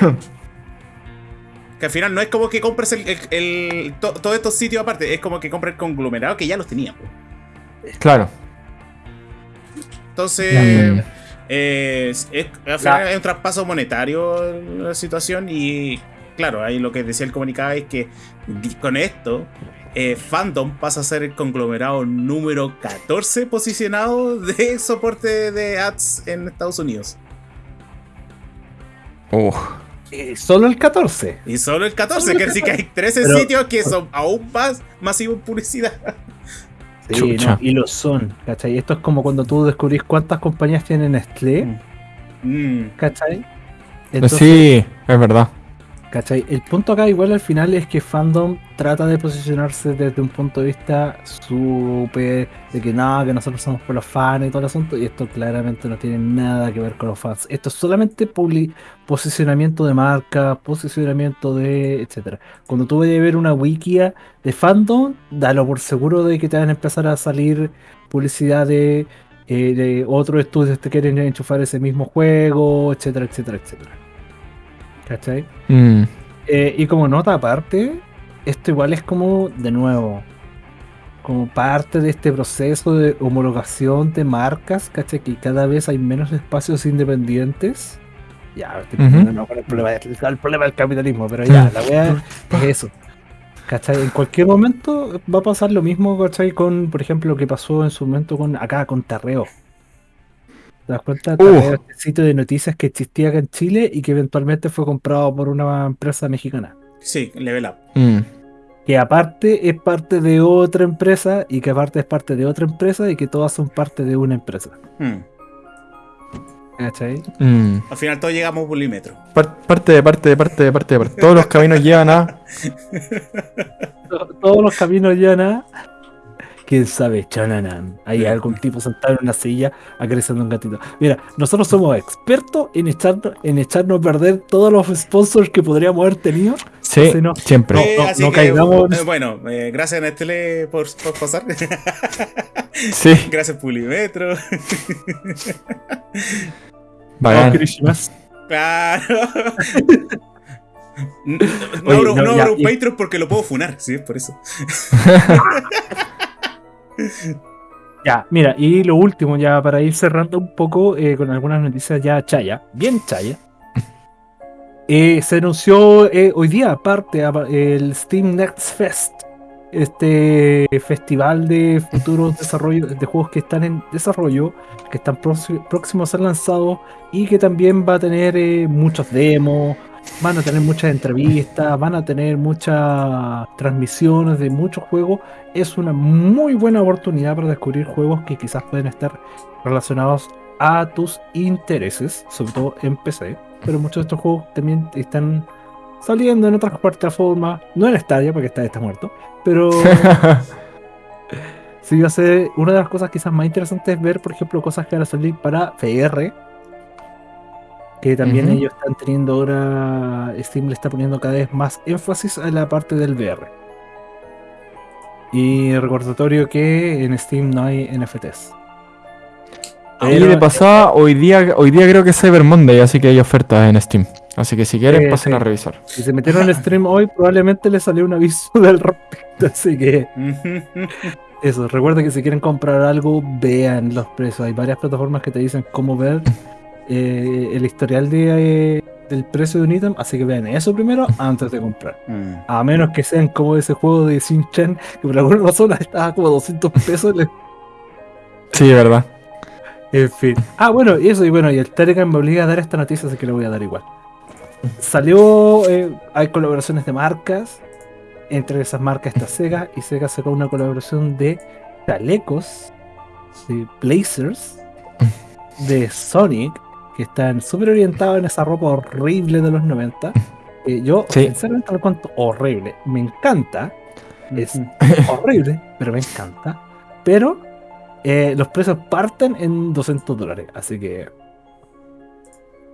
Que al final no es como que compres el, el- el- to- todos estos sitios aparte, es como que compras el conglomerado que ya los teníamos. Claro. Entonces, eh, es, es- al final es un traspaso monetario la situación y claro, ahí lo que decía el comunicado es que con esto eh, Fandom pasa a ser el conglomerado número 14 posicionado de soporte de ads en Estados Unidos. Uf. Eh, solo el 14. Y solo el 14, Solo el quiere decir que hay 13 Pero- sitios que son aún más masivos en publicidad. Sí, no, y lo son, ¿cachai? Esto es como cuando tú descubrís cuántas compañías tienen Nestlé, Mm. ¿cachai? Entonces, sí, es verdad. ¿Cachai? El punto acá igual al final es que Fandom trata de posicionarse desde un punto de vista súper de que nada, que nosotros somos por los fans y todo el asunto, y esto claramente no tiene nada que ver con los fans. Esto es solamente posicionamiento de marca, posicionamiento de etcétera. Cuando tú vayas a ver una wikia de Fandom, dalo por seguro de que te van a empezar a salir publicidad de, eh, de otros estudios que quieren enchufar ese mismo juego, etcétera, etcétera, etcétera. ¿Cachai? Mm. Eh, y como nota aparte, esto igual es como, de nuevo, como parte de este proceso de homologación de marcas, ¿cachai? Que cada vez hay menos espacios independientes. Ya, estoy no con el problema, del- el problema del capitalismo, pero ya, la wea es eso. ¿Cachai? En cualquier momento va a pasar lo mismo, ¿cachai? Con, por ejemplo, lo que pasó en su momento con acá, con Tarreo. ¿Te das cuenta? Tarreo, este sitio de noticias que existía acá en Chile y que eventualmente fue comprado por una empresa mexicana. Sí, Level Up. Mm. Que aparte es parte de otra empresa y que aparte es parte de otra empresa y que todas son parte de una empresa. Hmm. ¿Cachai? Mm. Al final todos llegamos a un polímetro. Par- parte de parte de parte de parte de parte. Todos los caminos llevan a. To- Todos los caminos llevan a. ¿Quién sabe? Chananan. Hay algún tipo sentado en una silla acariciando un gatito. Mira, nosotros somos expertos en echarnos, en echarnos a perder todos los sponsors que podríamos haber tenido. Sí, Entonces no. siempre. No, así no que, caigamos- eh, bueno, eh, gracias Nestlé por, por pasar. Sí, gracias Pulimetro. Christmas. Claro. No, Oye, abro- no, no ya, abro un Patreon porque lo puedo funar, sí, es por eso. Ya, mira, y lo último, ya para ir cerrando un poco eh, con algunas noticias ya chaya, bien chaya. Eh, se anunció eh, hoy día, aparte, apa- el Steam Next Fest, este festival de futuros desarrollos de juegos que están en desarrollo, que están próxi- próximos a ser lanzados y que también va a tener muchos demos, van a tener muchas entrevistas, van a tener muchas transmisiones de muchos juegos es una muy buena oportunidad para descubrir juegos que quizás pueden estar relacionados a tus intereses, sobre todo en PC. Pero muchos de estos juegos también están saliendo en otras plataformas, no en Stadia, porque Stadia está muerto, pero sí va a ser una de las cosas quizás más interesantes es ver, por ejemplo, cosas que van a salir para VR. Que también ellos están teniendo ahora, Steam le está poniendo cada vez más énfasis a la parte del VR. Y recordatorio que en Steam no hay NFTs. Y Pero- de pasada, hoy día, hoy día creo que es Cyber Monday, así que hay ofertas en Steam. Así que si quieren, pasen sí. a revisar. Si se metieron en el stream hoy, probablemente les salió un aviso del respecto. Así que eso, recuerden que si quieren comprar algo, vean los precios. Hay varias plataformas que te dicen cómo ver eh, el historial de, eh, del precio de un ítem. Así que vean eso primero antes de comprar. Mm. A menos que sean como ese juego de Sin Chen, que por alguna razón estaba como a 200 pesos. le- Sí, verdad. En fin. Ah, bueno, y eso, y bueno, y el Telegram me obliga a dar esta noticia, así que la voy a dar igual. Salió, eh, hay colaboraciones de marcas. Entre esas marcas está Sega, y Sega sacó una colaboración de chalecos, de blazers, de Sonic, que están súper orientados en esa ropa horrible de los 90. Eh, yo, Sí. sinceramente, lo cuento horrible. Me encanta, es horrible, pero me encanta. Pero eh, los precios parten en 200 dólares, así que.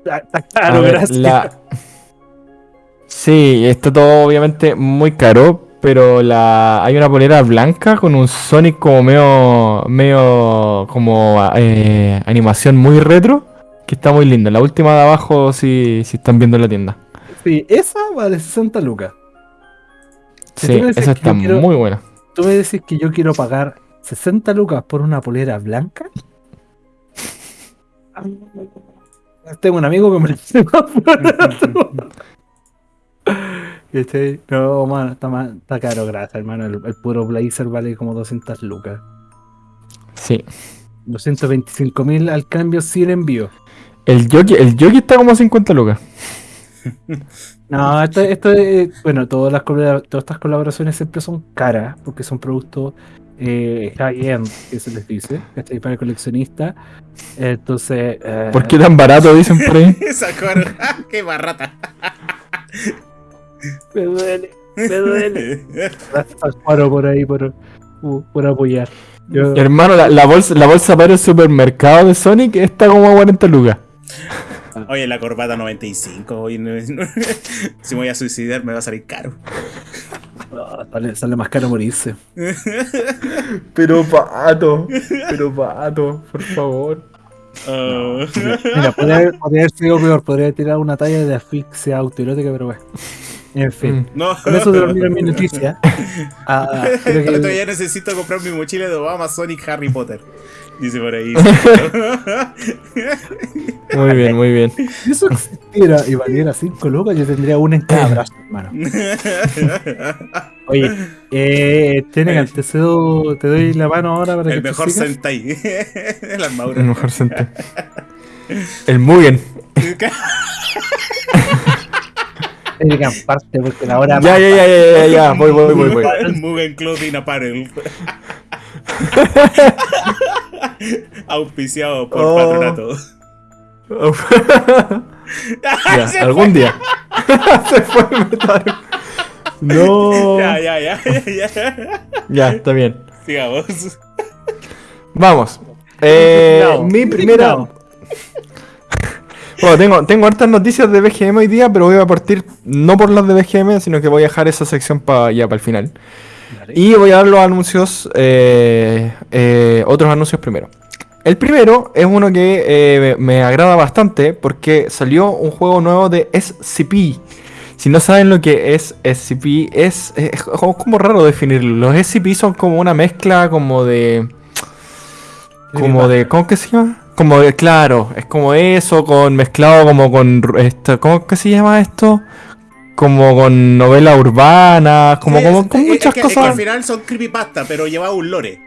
Está caro, ver, gracias. la- Sí, está todo obviamente muy caro, pero la hay una polera blanca con un Sonic como medio, medio como eh, animación muy retro, que está muy linda. La última de abajo, si, si están viendo en la tienda. Sí, esa vale 60 lucas. Si Sí, esa está quiero- muy buena. Tú me decís que yo quiero pagar 60 lucas por una polera blanca. Tengo un amigo que me lo hace más barato. ¿Cachai? No, mano, está, más- está caro, gracias, hermano. El, el puro blazer vale como 200 lucas. Sí. 225 mil al cambio sin envío. El jockey, el jockey está como a 50 lucas. No, esto, esto es, bueno, todas las todas estas colaboraciones siempre son caras porque son productos eh, high-end, que se les dice, ¿cachai? Para coleccionistas. Entonces, eh, ¿Por qué tan barato dicen por ahí? Esa ¡Ah, ¡Qué barrata! me duele, me duele. Gracias al Faro por ahí, por, por apoyar. Yo- Hermano, la, la bolsa, la bolsa para el supermercado de Sonic está como a 40 lucas. Oye, la corbata 95. Oye, no- no- si me voy a suicidar, me va a salir caro. Ah, sale, sale más caro morirse. Pero pato, pero pato, por favor. Ah. Mira, podría, haber- podría haber sido peor, podría haber tirado una talla de asfixia autoerótica, pero bueno. En fin. Mm. No. Con eso termino mi noticia. Ah, creo que- Yo todavía necesito comprar mi mochila de Obama, Sonic, Harry Potter. Dice por ahí. Muy bien, muy bien. Si eso existiera y valiera 5 lucas, yo tendría una en cada brazo, hermano. Oye, eh, Tenegan, te cedo, te doy la mano ahora para que El tú mejor. Sentai. El armadura. El mejor sente. El Mugen. Tenegan, parte porque la hora Ya, ya, ya, ya, ya, ya. Voy, voy, voy, voy. El Mugen Clothing Apparel. Auspiciado por Oh. patronato. Ya, algún día. Se fue el metal. No. Ya, ya, ya, ya, ya. Ya, está bien. Sigamos. Vamos. Eh, mi primera. Bueno, tengo, tengo hartas noticias de BGM hoy día, pero voy a partir no por las de BGM, sino que voy a dejar esa sección para ya para el final. Y voy a dar los anuncios, eh, eh, otros anuncios primero. El primero es uno que eh, me agrada bastante porque salió un juego nuevo de SCP. Si no saben lo que es SCP, es, es como raro definirlo. Los SCP son como una mezcla como de... Como de... ¿Cómo que se llama? Como de, claro, es como eso, con mezclado como con... Esto, ¿Cómo que se llama esto? Como con novelas urbanas, como, Sí, como con es muchas que- es que cosas. al final son creepypasta, pero lleva un lore.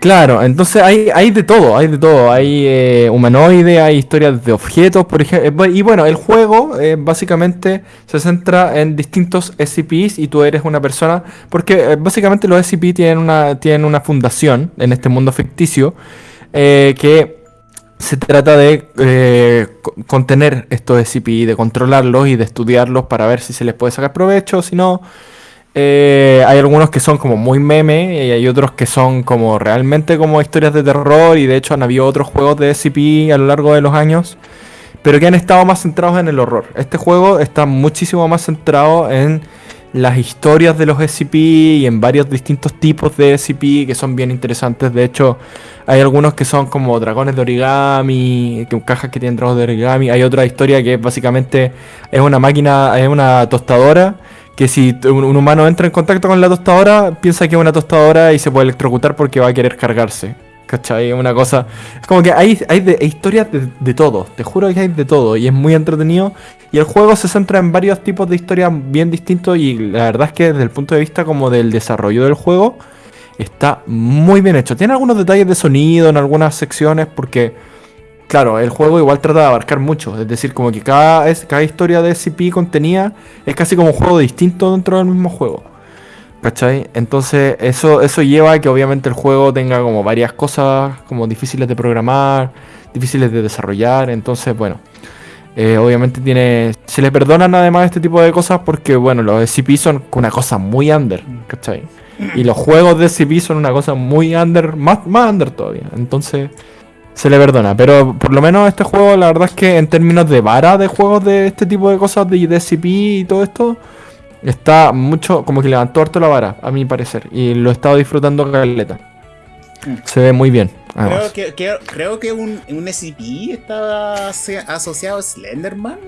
Claro, entonces hay, hay de todo, hay de todo. Hay eh, humanoide, hay historias de objetos, por ejemplo. Y bueno, el juego eh, básicamente se centra en distintos SCPs y tú eres una persona. Porque eh, básicamente los SCP tienen una, tienen una fundación en este mundo ficticio eh, que se trata de eh, co- contener estos SCP, de controlarlos y de estudiarlos para ver si se les puede sacar provecho, si no. Eh, hay algunos que son como muy meme y hay otros que son como realmente como historias de terror y de hecho han habido otros juegos de SCP a lo largo de los años, pero que han estado más centrados en el horror. Este juego está muchísimo más centrado en las historias de los SCP y en varios distintos tipos de SCP que son bien interesantes. De hecho, hay algunos que son como dragones de origami, que cajas que tienen dragones de origami. Hay otra historia que básicamente es una máquina, es una tostadora que si un humano entra en contacto con la tostadora, piensa que es una tostadora y se puede electrocutar porque va a querer cargarse. ¿Cachai? Una cosa. Es como que hay, hay, de- hay historias de, de todo. Te juro que hay de todo. Y es muy entretenido. Y el juego se centra en varios tipos de historias bien distintos. Y la verdad es que desde el punto de vista como del desarrollo del juego, está muy bien hecho. Tiene algunos detalles de sonido en algunas secciones. Porque, claro, el juego igual trata de abarcar mucho. Es decir, como que cada, cada historia de SCP contenida es casi como un juego distinto dentro del mismo juego. ¿Cachai? Entonces eso, eso lleva a que obviamente el juego tenga como varias cosas como difíciles de programar, difíciles de desarrollar. Entonces, bueno, eh, obviamente tiene... Se le perdonan además este tipo de cosas porque, bueno, los SCP son una cosa muy under, ¿cachai? Y los juegos de SCP son una cosa muy under, más, más under todavía. Entonces se le perdona. Pero por lo menos este juego, la verdad es que en términos de vara de juegos de este tipo de cosas, de, de SCP y todo esto, está mucho, como que levantó harto la vara, a mi parecer. Y lo he estado disfrutando caleta. Se ve muy bien. Creo que, que- creo que un, un SCP estaba asociado a Slenderman.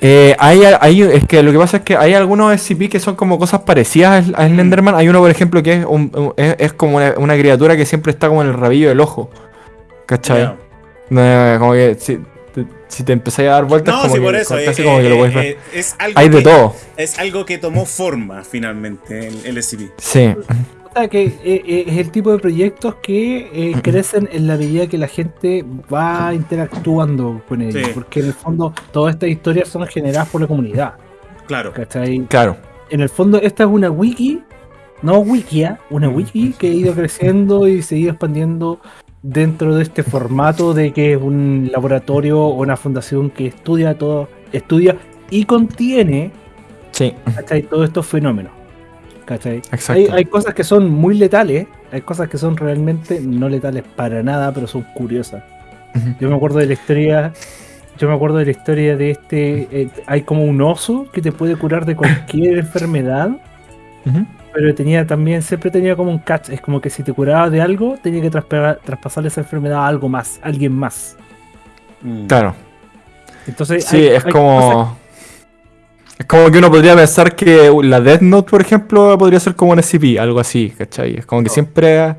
Eh, hay, hay- es que lo que pasa es que hay algunos SCP que son como cosas parecidas a Slenderman. Hay uno, por ejemplo, que es, un- es, es como una, una criatura que siempre está como en el rabillo del ojo. ¿Cachai? Como que si, te- si te empezáis a dar vueltas, No, como sí, que, por eso. casi eh, como que lo eh, puedes ver. eh, es algo Hay de que- todo. Es algo que tomó forma finalmente el, el SCP. Sí. O sea, que eh, eh, es el tipo de proyectos que eh, crecen en la medida que la gente va interactuando con ellos. Sí. Porque en el fondo todas estas historias son generadas por la comunidad. Claro. ¿cachai? Claro. En el fondo esta es una wiki, no wikia, una wiki que ha ido creciendo y se ha ido expandiendo dentro de este formato de que es un laboratorio o una fundación que estudia todo, estudia y contiene Sí. todos estos fenómenos. Hay, hay cosas que son muy letales, hay cosas que son realmente no letales para nada, pero son curiosas. Yo me acuerdo de la historia, yo me acuerdo de la historia de este, eh, hay como un oso que te puede curar de cualquier enfermedad, Ujú. Pero tenía también, siempre tenía como un catch, es como que si te curaba de algo, tenía que traspa- traspasarle esa enfermedad a algo más, a alguien más. Mm. Claro. Entonces, Sí, hay- es hay como. cosas- Es como que uno podría pensar que la Death Note, por ejemplo, podría ser como un SCP, algo así, ¿cachai? Es como que Oh. siempre.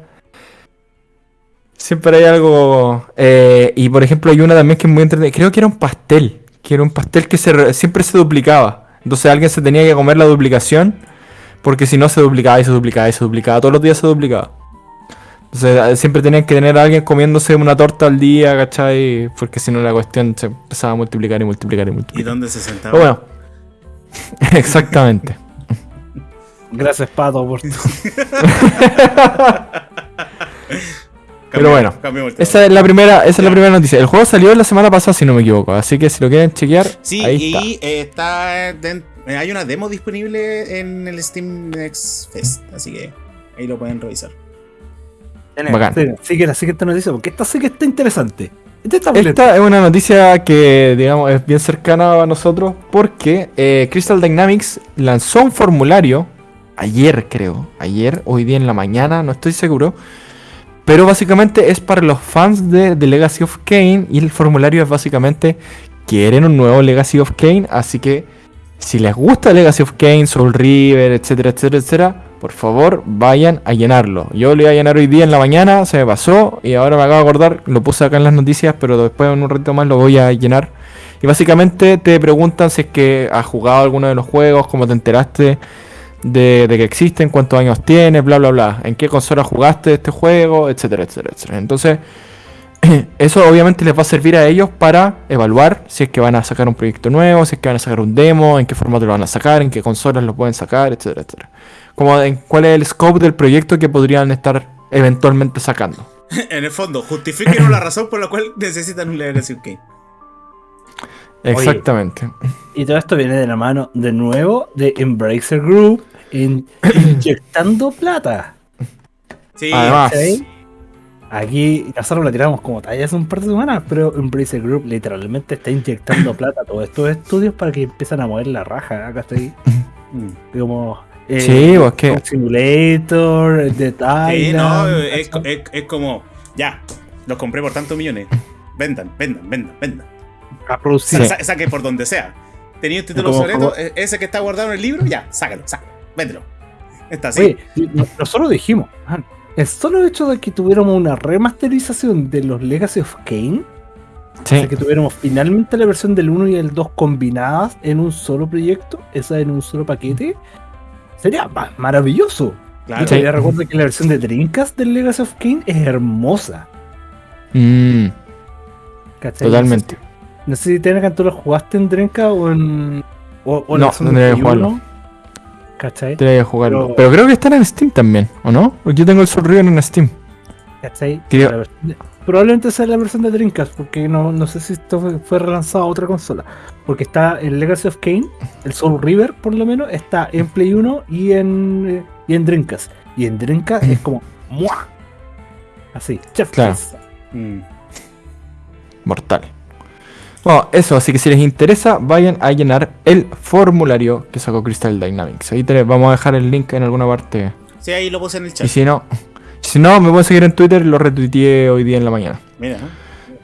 Siempre hay algo. eh, y por ejemplo, hay una también que es muy entretenida. Creo que era un pastel. Que era un pastel que se re- siempre se duplicaba. Entonces alguien se tenía que comer la duplicación. Porque si no se duplicaba y se duplicaba y se duplicaba. Todos los días se duplicaba. Entonces eh, siempre tenían que tener a alguien comiéndose una torta al día, ¿cachai? Porque si no la cuestión se empezaba a multiplicar y multiplicar y ¿Y multiplicar. dónde se sentaba? Pero bueno. Exactamente. Gracias, Pato, por tu- pero bueno. Esa es la primera, esa es la primera noticia. El juego salió la semana pasada, si no me equivoco. Así que si lo quieren chequear, Sí, ahí y está. eh, está eh, hay una demo disponible en el Steam Next Fest, así que ahí lo pueden revisar. Bacán. Sí, Sigue la siguiente noticia, porque esta sí que está interesante. Esta está muy Esta es una noticia que, digamos, es bien cercana a nosotros porque eh, Crystal Dynamics lanzó un formulario ayer, creo. Ayer, hoy día en la mañana, no estoy seguro. Pero básicamente es para los fans de, de Legacy of Kane y el formulario es básicamente quieren un nuevo Legacy of Kane, así que si les gusta Legacy of Kane, Soul River, etcétera, etcétera, etcétera, por favor vayan a llenarlo. Yo lo iba a llenar hoy día en la mañana, se me pasó y ahora me acabo de acordar, lo puse acá en las noticias, pero después en un ratito más lo voy a llenar. Y básicamente te preguntan si es que has jugado alguno de los juegos, cómo te enteraste de, que existen, cuántos años tienes, bla, bla, bla, en qué consola jugaste este juego, etcétera, etcétera, etcétera. Entonces, eso obviamente les va a servir a ellos para evaluar si es que van a sacar un proyecto nuevo, si es que van a sacar un demo, en qué formato lo van a sacar, en qué consolas lo pueden sacar, etcétera, etcétera. Como en cuál es el scope del proyecto que podrían estar eventualmente sacando. en el fondo, justifiquen la razón por la cual necesitan un Legacy Kane. Exactamente. Y todo esto viene de la mano, de nuevo, de Embracer Group, in- inyectando plata. Sí, Además, ¿cachai? Aquí nosotros lo tiramos como talla hace un par de semanas, pero Embracer Group literalmente está inyectando plata a todos estos estudios para que empiecen a mover la raja, acá estoy. Mm. Como. eh, Sí, pues, que- Truck Simulator, The Sí, no, es, es- es como, ya, los compré por tantos millones. Vendan, vendan, vendan, vendan. a producir. Sa- saque por donde sea. Tenía un título e- ese que está guardado en el libro, ya, sácalo, sácalo, véndelo. Está así. Oye, nosotros dijimos, man, el solo hecho de que tuviéramos una remasterización de los Legacy of Kane, o Sí, sea, que tuviéramos finalmente la versión del 1 y el 2 combinadas en un solo proyecto, esa en un solo paquete, sería ma- maravilloso. claro. Yo todavía recuerdo que la versión de Dreamcast del Legacy of Kane es hermosa. Mm, ¿cachai? totalmente. No sé si Tenecan tú lo jugaste en Dreamcast o en. O, o en No, la ¿Cachai? Tendría que jugarlo. Pero- Pero creo que están en Steam también, ¿o no? Porque yo tengo el Soul River en Steam. ¿Cachai? Creo- Probablemente sea la versión de Dreamcast, porque no, no sé si esto fue, fue relanzado a otra consola. Porque está el Legacy of Kane, el Soul River por lo menos, está en Play 1 y en, eh, y en Dreamcast. Y en Dreamcast es como ¡mua! Así, chef Claro. Mm. Mortal. Bueno, eso, así que si les interesa, vayan a llenar el formulario que sacó Crystal Dynamics. Ahí te, vamos a dejar el link en alguna parte. Sí, ahí lo puse en el Y chat. si no, si no, me pueden seguir en Twitter, lo retuiteé hoy día en la mañana. Mira.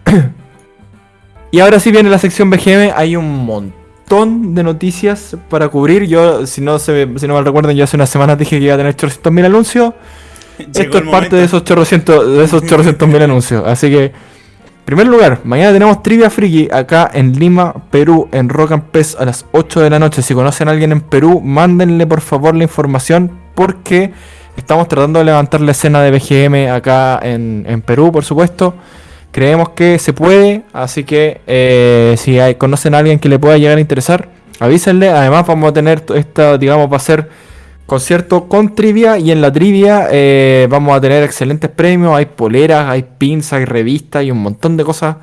Y ahora sí viene la sección BGM, hay un montón de noticias para cubrir. Yo, si no se si no mal recuerdan, yo hace unas semanas dije que iba a tener 800.000 anuncios. Llegó Esto es parte de esos chorrocientos, de esos chorrocientos mil anuncios. Así que, primer lugar, mañana tenemos Trivia Friki acá en Lima, Perú, en Rock and Pez a las 8 de la noche. Si conocen a alguien en Perú, mándenle por favor la información porque estamos tratando de levantar la escena de BGM acá en, en Perú, por supuesto. Creemos que se puede, así que eh, si conocen a alguien que le pueda llegar a interesar, avísenle. Además, vamos a tener esta, digamos, va a ser concierto con trivia y en la trivia eh, vamos a tener excelentes premios, hay poleras, hay pins, hay revistas y un montón de cosas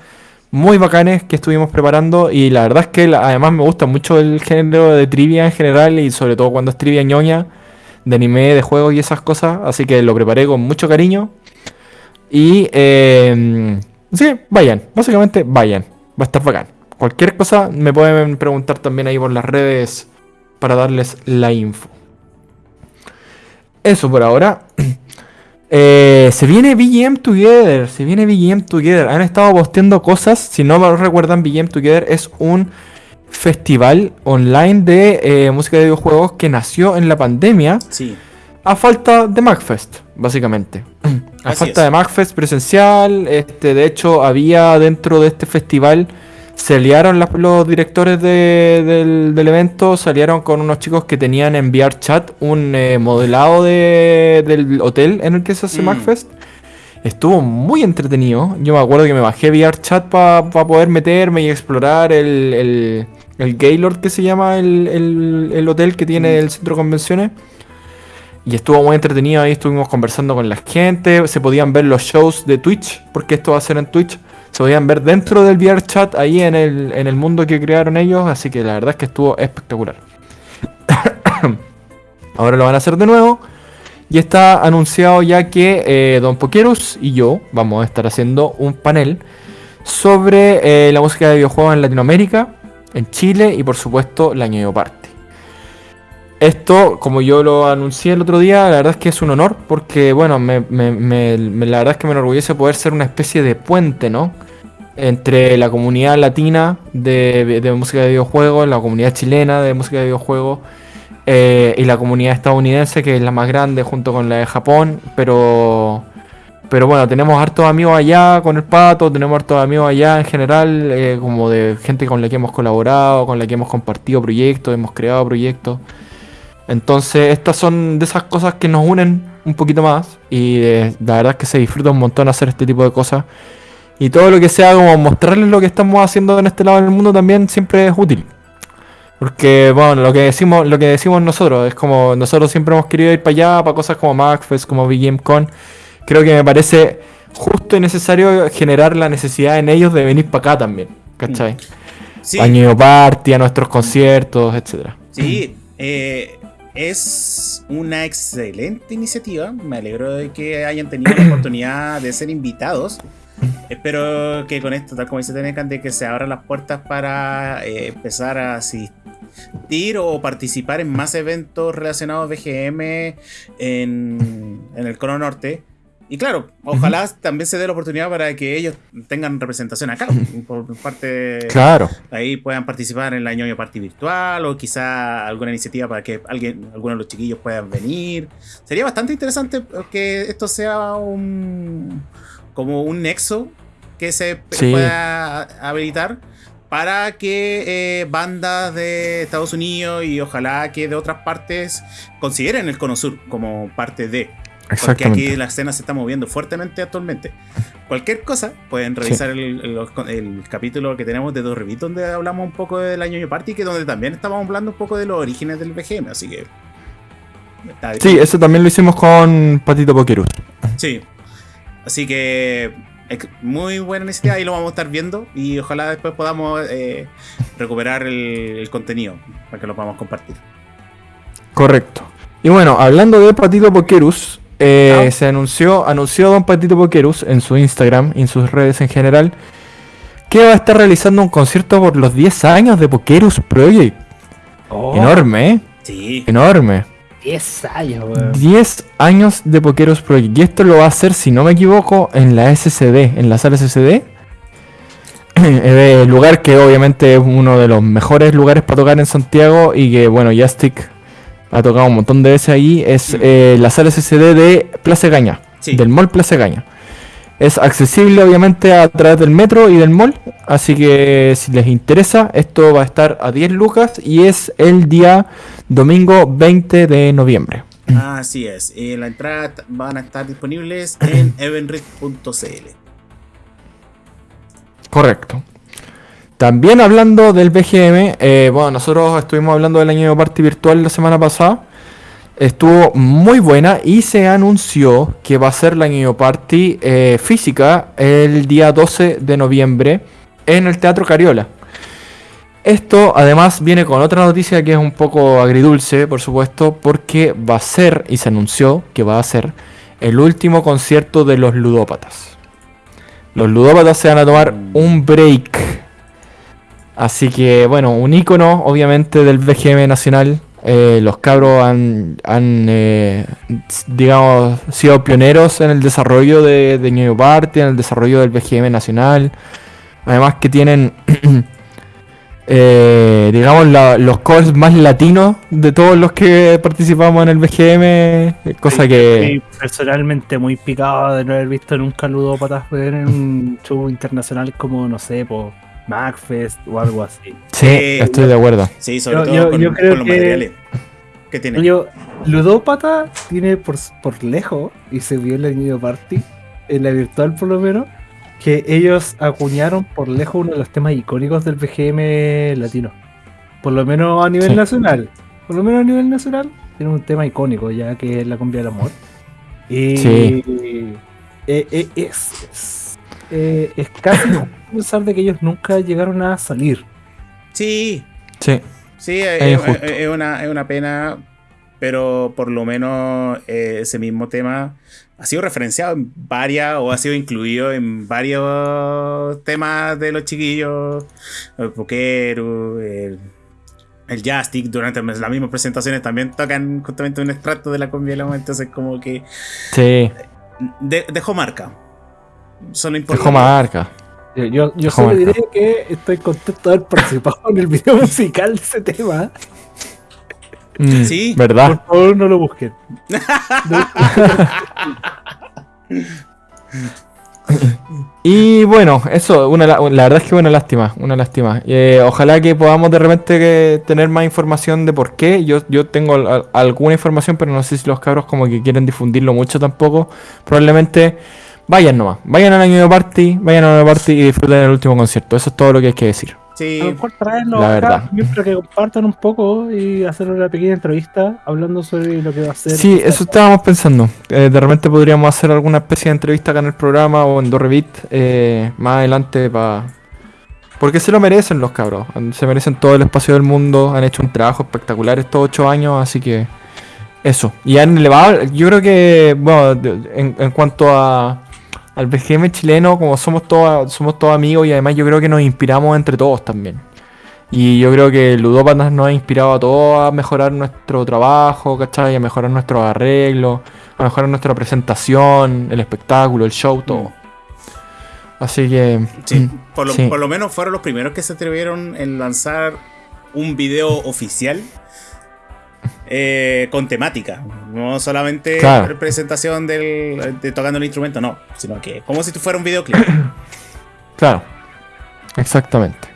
muy bacanes que estuvimos preparando. Y la verdad es que además me gusta mucho el género de trivia en general y sobre todo cuando es trivia ñoña de anime, de juegos y esas cosas, así que lo preparé con mucho cariño. Y eh, sí, vayan, básicamente vayan, va a estar bacán. Cualquier cosa me pueden preguntar también ahí por las redes para darles la info. Eso por ahora. Eh, se viene BGM Together. Se viene BGM Together. Han estado posteando cosas. Si no me recuerdan, BGM Together es un festival online de eh, música de videojuegos que nació en la pandemia. Sí. A falta de MacFest, básicamente. A Así falta es. de MacFest presencial. Este, de hecho, había dentro de este festival. Se aliaron las- los directores de- del, del evento. Se aliaron con unos chicos que tenían en VR Chat un eh, modelado de- del hotel en el que se hace Mm. MacFest. Estuvo muy entretenido. Yo me acuerdo que me bajé VR Chat para poder meterme y explorar el, el, el Gaylord que se llama el, el- el hotel que tiene el centro de convenciones. Y estuvo muy entretenido ahí, estuvimos conversando con la gente, se podían ver los shows de Twitch, porque esto va a ser en Twitch. Se podían ver dentro del VR chat ahí en el, en el mundo que crearon ellos, así que la verdad es que estuvo espectacular. Ahora lo van a hacer de nuevo. Y está anunciado ya que eh, Don Poqueros y yo vamos a estar haciendo un panel sobre eh, la música de videojuegos en Latinoamérica, en Chile y por supuesto la Ñoño Party. Esto, como yo lo anuncié el otro día, la verdad es que es un honor porque, bueno, la verdad es que me enorgullece poder ser una especie de puente, ¿no? Entre la comunidad latina de, música de videojuegos, la comunidad chilena de música de videojuegos eh, y la comunidad estadounidense, que es la más grande junto con la de Japón, pero... Pero bueno, tenemos hartos amigos allá con el pato, tenemos hartos amigos allá en general, eh, como de gente con la que hemos colaborado, con la que hemos compartido proyectos, hemos creado proyectos. Entonces, estas son de esas cosas que nos unen un poquito más. Y eh, la verdad es que se disfruta un montón hacer este tipo de cosas. Y todo lo que sea como mostrarles lo que estamos haciendo en este lado del mundo también siempre es útil. Porque, bueno, lo que decimos, lo que decimos nosotros, es como nosotros siempre hemos querido ir para allá, para cosas como MacFest, como BGMCon. Creo que me parece justo y necesario generar la necesidad en ellos de venir para acá también. ¿Cachai? Sí. A Ñoño Party, a nuestros conciertos, etcétera. Sí, eh, es una excelente iniciativa. Me alegro de que hayan tenido la oportunidad de ser invitados. Espero que con esto, tal como dice Tenecan, de que se abran las puertas para eh, empezar a asistir o participar en más eventos relacionados a BGM en, en el Cono Norte. Y claro, ojalá también se dé la oportunidad para que ellos tengan representación acá, por parte Claro. ahí puedan participar en la ñoño party virtual o quizá alguna iniciativa para que alguien, alguno de los chiquillos puedan venir. Sería bastante interesante que esto sea un como un nexo que se Sí. pueda habilitar para que eh, bandas de Estados Unidos y ojalá que de otras partes consideren el Cono Sur como parte de. Porque aquí la escena se está moviendo fuertemente actualmente. Cualquier cosa, pueden revisar el, el- el capítulo que tenemos de Dos Revit, donde hablamos un poco del año Party, que donde también estábamos hablando un poco de los orígenes del BGM, así que. Sí, eso también lo hicimos con Patito Pokerus. Sí. Así que. Muy buena iniciativa y lo vamos a estar viendo. Y ojalá después podamos eh, recuperar el, el contenido para que lo podamos compartir. Correcto. Y bueno, hablando de Patito Pokerus, eh, Ah. se anunció, anunció Don Patito Pokerus en su Instagram y en sus redes en general que va a estar realizando un concierto por los 10 años de Pokerus Project. Oh, Enorme, ¿eh? Sí. Enorme. 10 años, weón. 10 años de Pokerus Project. Y esto lo va a hacer, si no me equivoco, en la SCD, en la sala SCD. El lugar que obviamente es uno de los mejores lugares para tocar en Santiago y que, bueno, Jastic ha tocado un montón de veces ahí. Es eh, la sala SCD de Plaza Gaña, Sí. del Mall Plaza Gaña. Es accesible obviamente a través del metro y del mall, así que si les interesa, esto va a estar a 10 lucas y es el día domingo 20 de noviembre. Así es. Eh, la entrada van a estar disponibles en evenrit.cl. Correcto. También hablando del BGM, eh, bueno, nosotros estuvimos hablando del año de party virtual la semana pasada. Estuvo muy buena y se anunció que va a ser la año party eh, física el día 12 de noviembre en el Teatro Cariola. Esto además viene con otra noticia que es un poco agridulce, por supuesto, porque va a ser, y se anunció que va a ser, el último concierto de los ludópatas. Los ludópatas se van a tomar un break. Así que, bueno, un icono, obviamente, del BGM nacional. Eh, los cabros han, han, eh, digamos, sido pioneros en el desarrollo de, de New Party, en el desarrollo del BGM nacional. Además que tienen eh, digamos, la- los covers más latinos de todos los que participamos en el BGM, cosa que... Personalmente muy picado de no haber visto nunca ludópatas en un show internacional como, no sé, por MacFest o algo así. Sí, Eh, estoy de acuerdo. Sí, sobre Yo- todo yo- con, yo creo con los que- materiales. ¿Qué tiene? Yo, ludópata tiene por, por lejos, y se vio en la Nido Party, en la virtual por lo menos, que ellos acuñaron por lejos uno de los temas icónicos del BGM latino. Por lo menos a nivel Sí. nacional. Por lo menos a nivel nacional, tiene un tema icónico ya que es la cumbia del amor. Y Sí. eh, eh, es, es, eh, es casi pensar de que ellos nunca llegaron a salir. Sí, Sí, sí, es, Es es- injusto. es una, es una pena, pero por lo menos eh, ese mismo tema ha sido referenciado en varias o ha sido incluido en varios temas de los chiquillos, el Pokeru, el, el Jastic, durante las mismas presentaciones también tocan justamente un extracto de la cumbia del amor, entonces como que sí, de- dejó marca. Eso es lo importante. dejó marca. Yo, yo, solo marca. diré que estoy contento de haber participado en el video musical de ese tema. Mm, Sí. ¿Verdad? Por favor, no lo busquen. Y bueno, eso, una, la la verdad es que una lástima, una lástima. Eh, ojalá que podamos de repente que tener más información de por qué. Yo, yo tengo al- alguna información, pero no sé si los cabros como que quieren difundirlo mucho tampoco. Probablemente vayan nomás, vayan al año de party, vayan a la party y disfruten el último concierto. Eso es todo lo que hay que decir. Sí, A lo mejor traerlo La acá, verdad. mientras que compartan un poco y hacer una pequeña entrevista hablando sobre lo que va a ser. Sí, eso estábamos pensando. Eh, de repente podríamos hacer alguna especie de entrevista acá en el programa o en Dorrevit eh, más adelante para... Porque se lo merecen los cabros. Se merecen todo el espacio del mundo. Han hecho un trabajo espectacular estos ocho años, así que... Eso. Y han elevado... Yo creo que, bueno, en cuanto a... Al BGM chileno, como somos todos, somos todos amigos y además yo creo que nos inspiramos entre todos también. Y yo creo que Ludópatas nos ha inspirado a todos a mejorar nuestro trabajo, ¿cachai? A mejorar nuestros arreglos, a mejorar nuestra presentación, el espectáculo, el show, todo. Así que... Sí, mm, por lo, sí. por lo menos fueron los primeros que se atrevieron en lanzar un video oficial eh, con temática. No solamente Claro. presentación del, de tocando el instrumento, no, sino que como si fuera un videoclip. Claro, exactamente.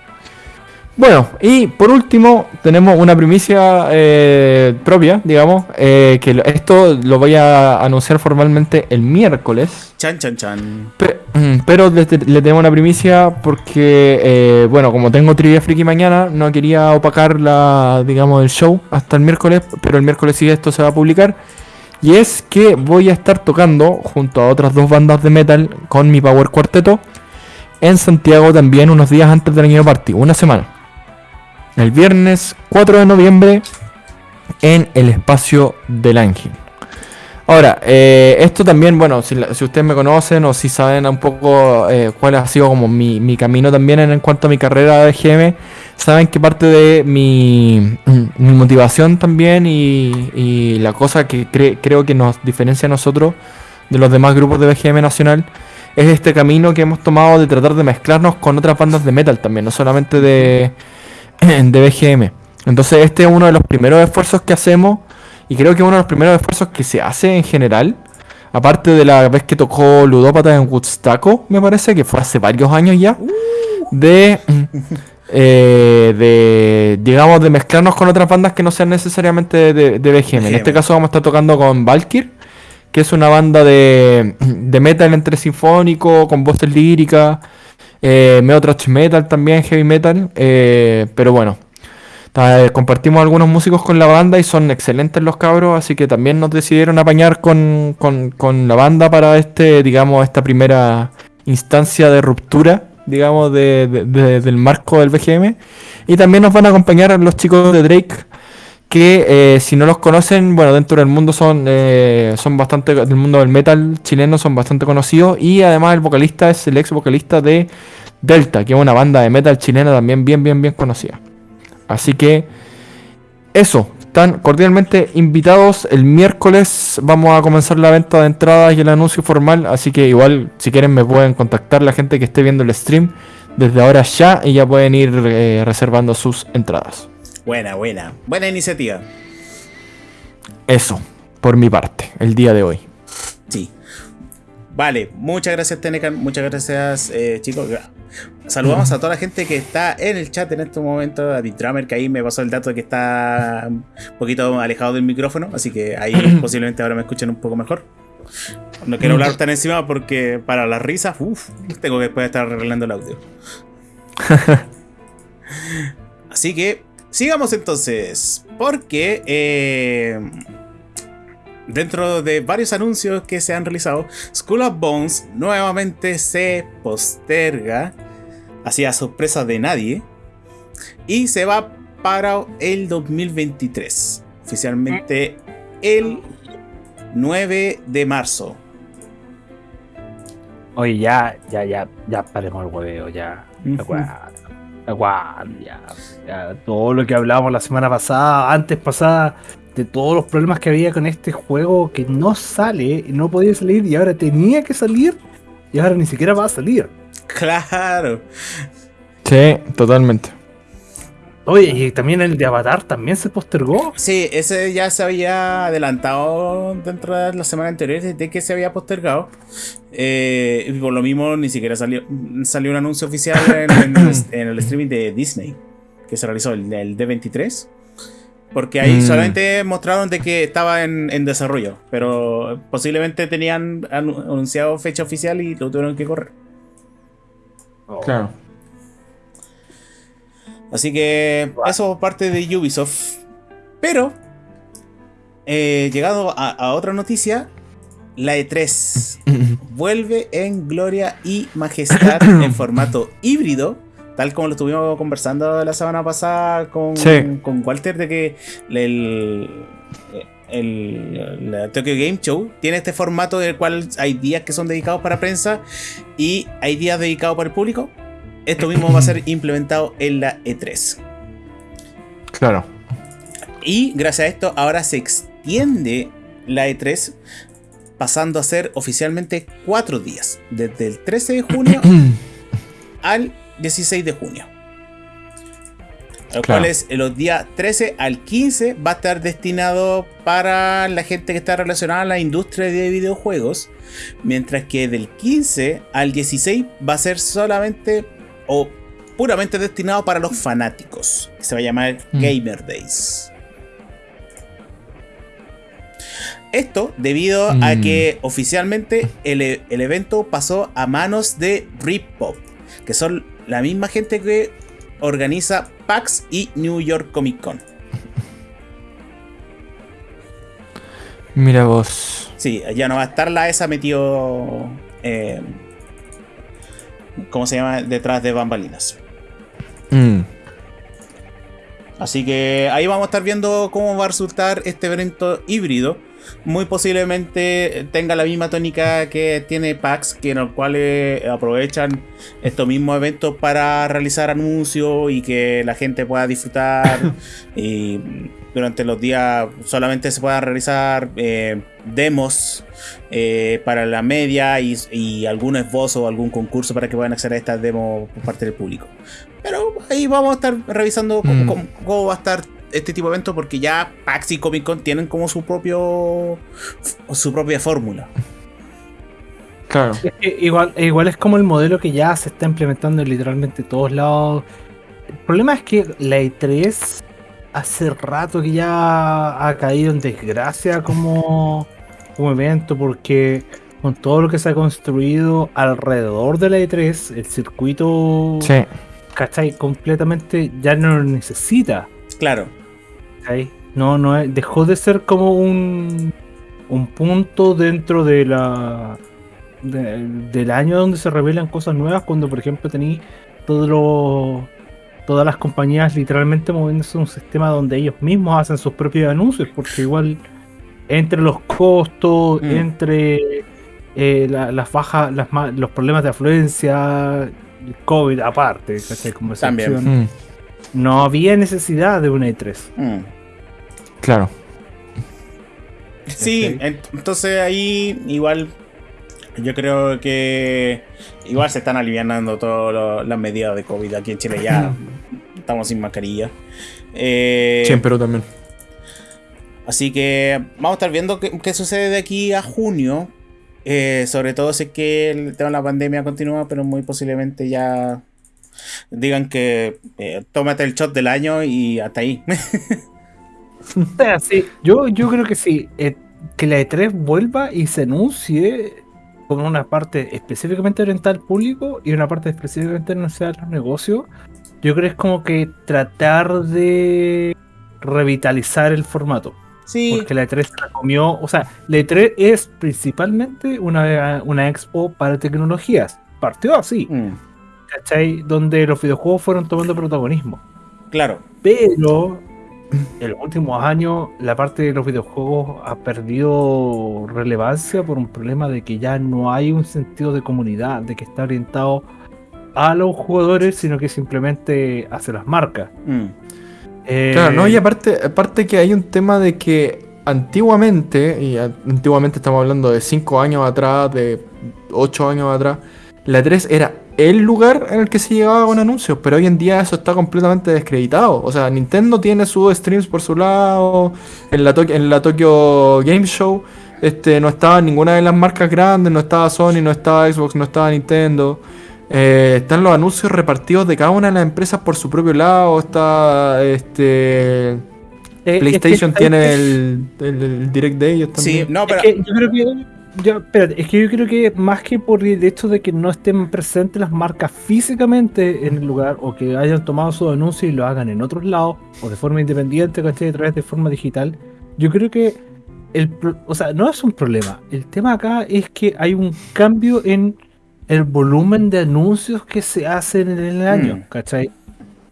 Bueno, y por último tenemos una primicia eh, propia, digamos, eh, que esto lo voy a anunciar formalmente el miércoles. Chan, chan, chan. Mm, Pero le, le tengo una primicia porque, eh, bueno, como tengo trivia friki mañana, no quería opacar la, digamos, el show hasta el miércoles, pero el miércoles sí esto se va a publicar. Y es que voy a estar tocando junto a otras dos bandas de metal con mi Power Cuarteto en Santiago también unos días antes del año party, una semana. El viernes 4 de noviembre en el espacio del Ángel. Ahora, eh, esto también, bueno, si, ustedes me conocen o si saben un poco eh, cuál ha sido como mi, mi camino también en, cuanto a mi carrera de GM, saben que parte de mi, motivación también y, y la cosa que cre- creo que nos diferencia a nosotros de los demás grupos de BGM nacional es este camino que hemos tomado de tratar de mezclarnos con otras bandas de metal también, no solamente de, de BGM. Entonces este es uno de los primeros esfuerzos que hacemos y creo que uno de los primeros esfuerzos que se hace en general, aparte de la vez que tocó Ludópata en Woodstocko, me parece que fue hace varios años ya, de, eh, de, digamos, de mezclarnos con otras bandas que no sean necesariamente de, de BGM. En este caso vamos a estar tocando con Valkyr, que es una banda de, de metal entre sinfónico, con voces líricas, eh, medio metal también, heavy metal, eh, pero bueno. Eh, compartimos algunos músicos con la banda y son excelentes los cabros, así que también nos decidieron apañar con, con- con la banda para este, digamos, esta primera instancia de ruptura, digamos, de- del marco del BGM. Y también nos van a acompañar los chicos de Drake, que eh, si no los conocen, bueno, dentro del mundo son, eh, son bastante, del mundo del metal chileno son bastante conocidos. Y además el vocalista es el ex vocalista de Delta, que es una banda de metal chilena también bien, bien, bien conocida. Así que eso, están cordialmente invitados. El miércoles vamos a comenzar la venta de entradas y el anuncio formal. Así que igual, si quieren, me pueden contactar la gente que esté viendo el stream desde ahora ya y ya pueden ir eh, reservando sus entradas. Buena, buena. Buena iniciativa. Eso, por mi parte, el día de hoy. Sí. Vale, muchas gracias Tenecan, muchas gracias eh, chicos. Saludamos a toda la gente que está en el chat en este momento, a Drummer que ahí me pasó el dato de que está un poquito alejado del micrófono, así que ahí posiblemente ahora me escuchen un poco mejor. No quiero hablar tan encima porque para las risas, uff, tengo que después estar arreglando el audio. así que sigamos entonces, porque eh, dentro de varios anuncios que se han realizado, School of Bones nuevamente se posterga, hacia sorpresa de nadie, y se va para el 2023, oficialmente el 9 de marzo. Oye, ya, ya, ya, ya paremos el hueveo, ya. Ya, ya, todo lo que hablábamos la semana pasada, antes pasada, de todos los problemas que había con este juego que no sale, no podía salir y ahora tenía que salir y ahora ni siquiera va a salir. Claro. Sí, totalmente. Oye, y también el de Avatar también se postergó. Sí, ese ya se había adelantado dentro de la semana anterior de que se había postergado. Eh, y por lo mismo ni siquiera salió, salió un anuncio oficial en, el, streaming de Disney que se realizó, el, el D23. Porque ahí mm. solamente mostraron de que estaba en, desarrollo, pero posiblemente tenían anunciado fecha oficial y lo tuvieron que correr. Oh. Claro. Así que eso parte de Ubisoft. Pero, eh, llegado a, otra noticia, la E3 vuelve en gloria y majestad en formato híbrido tal como lo estuvimos conversando la semana pasada con, con Walter, de que el, el, Tokyo Game Show tiene este formato del cual hay días que son dedicados para prensa y hay días dedicados para el público. Esto mismo va a ser implementado en la E3. Claro. Y gracias a esto ahora se extiende la E3 pasando a ser oficialmente cuatro días, desde el 13 de junio al 16 de junio. Los cuales los días 13 al 15 va a estar destinado para la gente que está relacionada a la industria de videojuegos. Mientras que del 15 al 16 va a ser solamente o puramente destinado para los fanáticos. se va a llamar mm. Gamer Days. Esto debido a mm. que oficialmente el, el, evento pasó a manos de Ripop, que son la misma gente que organiza PAX y New York Comic Con. Mira vos. Sí, ya no va a estar la esa metido. Eh, ¿Cómo se llama? Detrás de bambalinas. Mm. Así que ahí vamos a estar viendo cómo va a resultar este evento híbrido muy posiblemente tenga la misma tónica que tiene PAX, que en el cual eh, aprovechan estos mismos eventos para realizar anuncios y que la gente pueda disfrutar. y durante los días solamente se puedan realizar eh, demos eh, para la media y, algún esbozo o algún concurso para que puedan acceder a estas demos por parte del público. Pero ahí vamos a estar revisando cómo mm. va a estar este tipo de eventos porque ya PAX y Comic Con tienen como su propio su propia fórmula. Claro. igual, igual es como el modelo que ya se está implementando en literalmente todos lados. El problema es que la E3 hace rato que ya ha caído en desgracia como, como evento porque con todo lo que se ha construido alrededor de la E3, el circuito, sí. ¿cachai? Completamente ya no lo necesita. Claro. No, no, dejó de ser como un, un punto dentro de la del año donde se revelan cosas nuevas, cuando por ejemplo tenéis todos todas las compañías literalmente moviéndose en un sistema donde ellos mismos hacen sus propios anuncios, porque igual entre los costos, mm. entre eh, las bajas, los problemas de afluencia, el COVID aparte, Como También. No había necesidad de una E3. Mm. Claro. Sí, entonces ahí igual yo creo que igual se están aliviando todas las medidas de COVID aquí en Chile ya. estamos sin mascarilla. Eh, sí, en Perú también. Así que vamos a estar viendo qué, sucede de aquí a junio. Eh, sobre todo si es que el tema de la pandemia continúa, pero muy posiblemente ya digan que eh, tómate el shot del año y hasta ahí. sí, yo, yo creo que sí. Eh, que la E3 vuelva y se anuncie con una parte específicamente oriental al público y una parte específicamente orientada a los negocios. Yo creo que es como que tratar de revitalizar el formato. Sí. Porque la E3 se la comió. O sea, la E3 es principalmente una, una expo para tecnologías. Partió así. Mm. ¿Cachai? Donde los videojuegos fueron tomando protagonismo. Claro. Pero en los últimos años la parte de los videojuegos ha perdido relevancia por un problema de que ya no hay un sentido de comunidad, de que está orientado a los jugadores, sino que simplemente hacia las marcas. Mm. Eh, claro, no, y aparte, aparte que hay un tema de que antiguamente, y antiguamente estamos hablando de 5 años atrás, de 8 años atrás, la 3 era el lugar en el que se llegaba con anuncios, pero hoy en día eso está completamente descreditado. O sea, Nintendo tiene sus streams por su lado, en la, en la Tokyo Game Show este, no estaba ninguna de las marcas grandes, no estaba Sony, no estaba Xbox, no estaba Nintendo. Eh, están los anuncios repartidos de cada una de las empresas por su propio lado. Está este. Eh, PlayStation tiene el, el, Direct de ellos también. Sí, no, pero. Es que yo creo que. Yo, es que yo creo que más que por el hecho de que no estén presentes las marcas físicamente en el lugar o que hayan tomado su anuncio y lo hagan en otros lados o de forma independiente, ¿cachai? A través de forma digital, yo creo que el, o sea, no es un problema. El tema acá es que hay un cambio en el volumen de anuncios que se hacen en el año, mm. ¿cachai?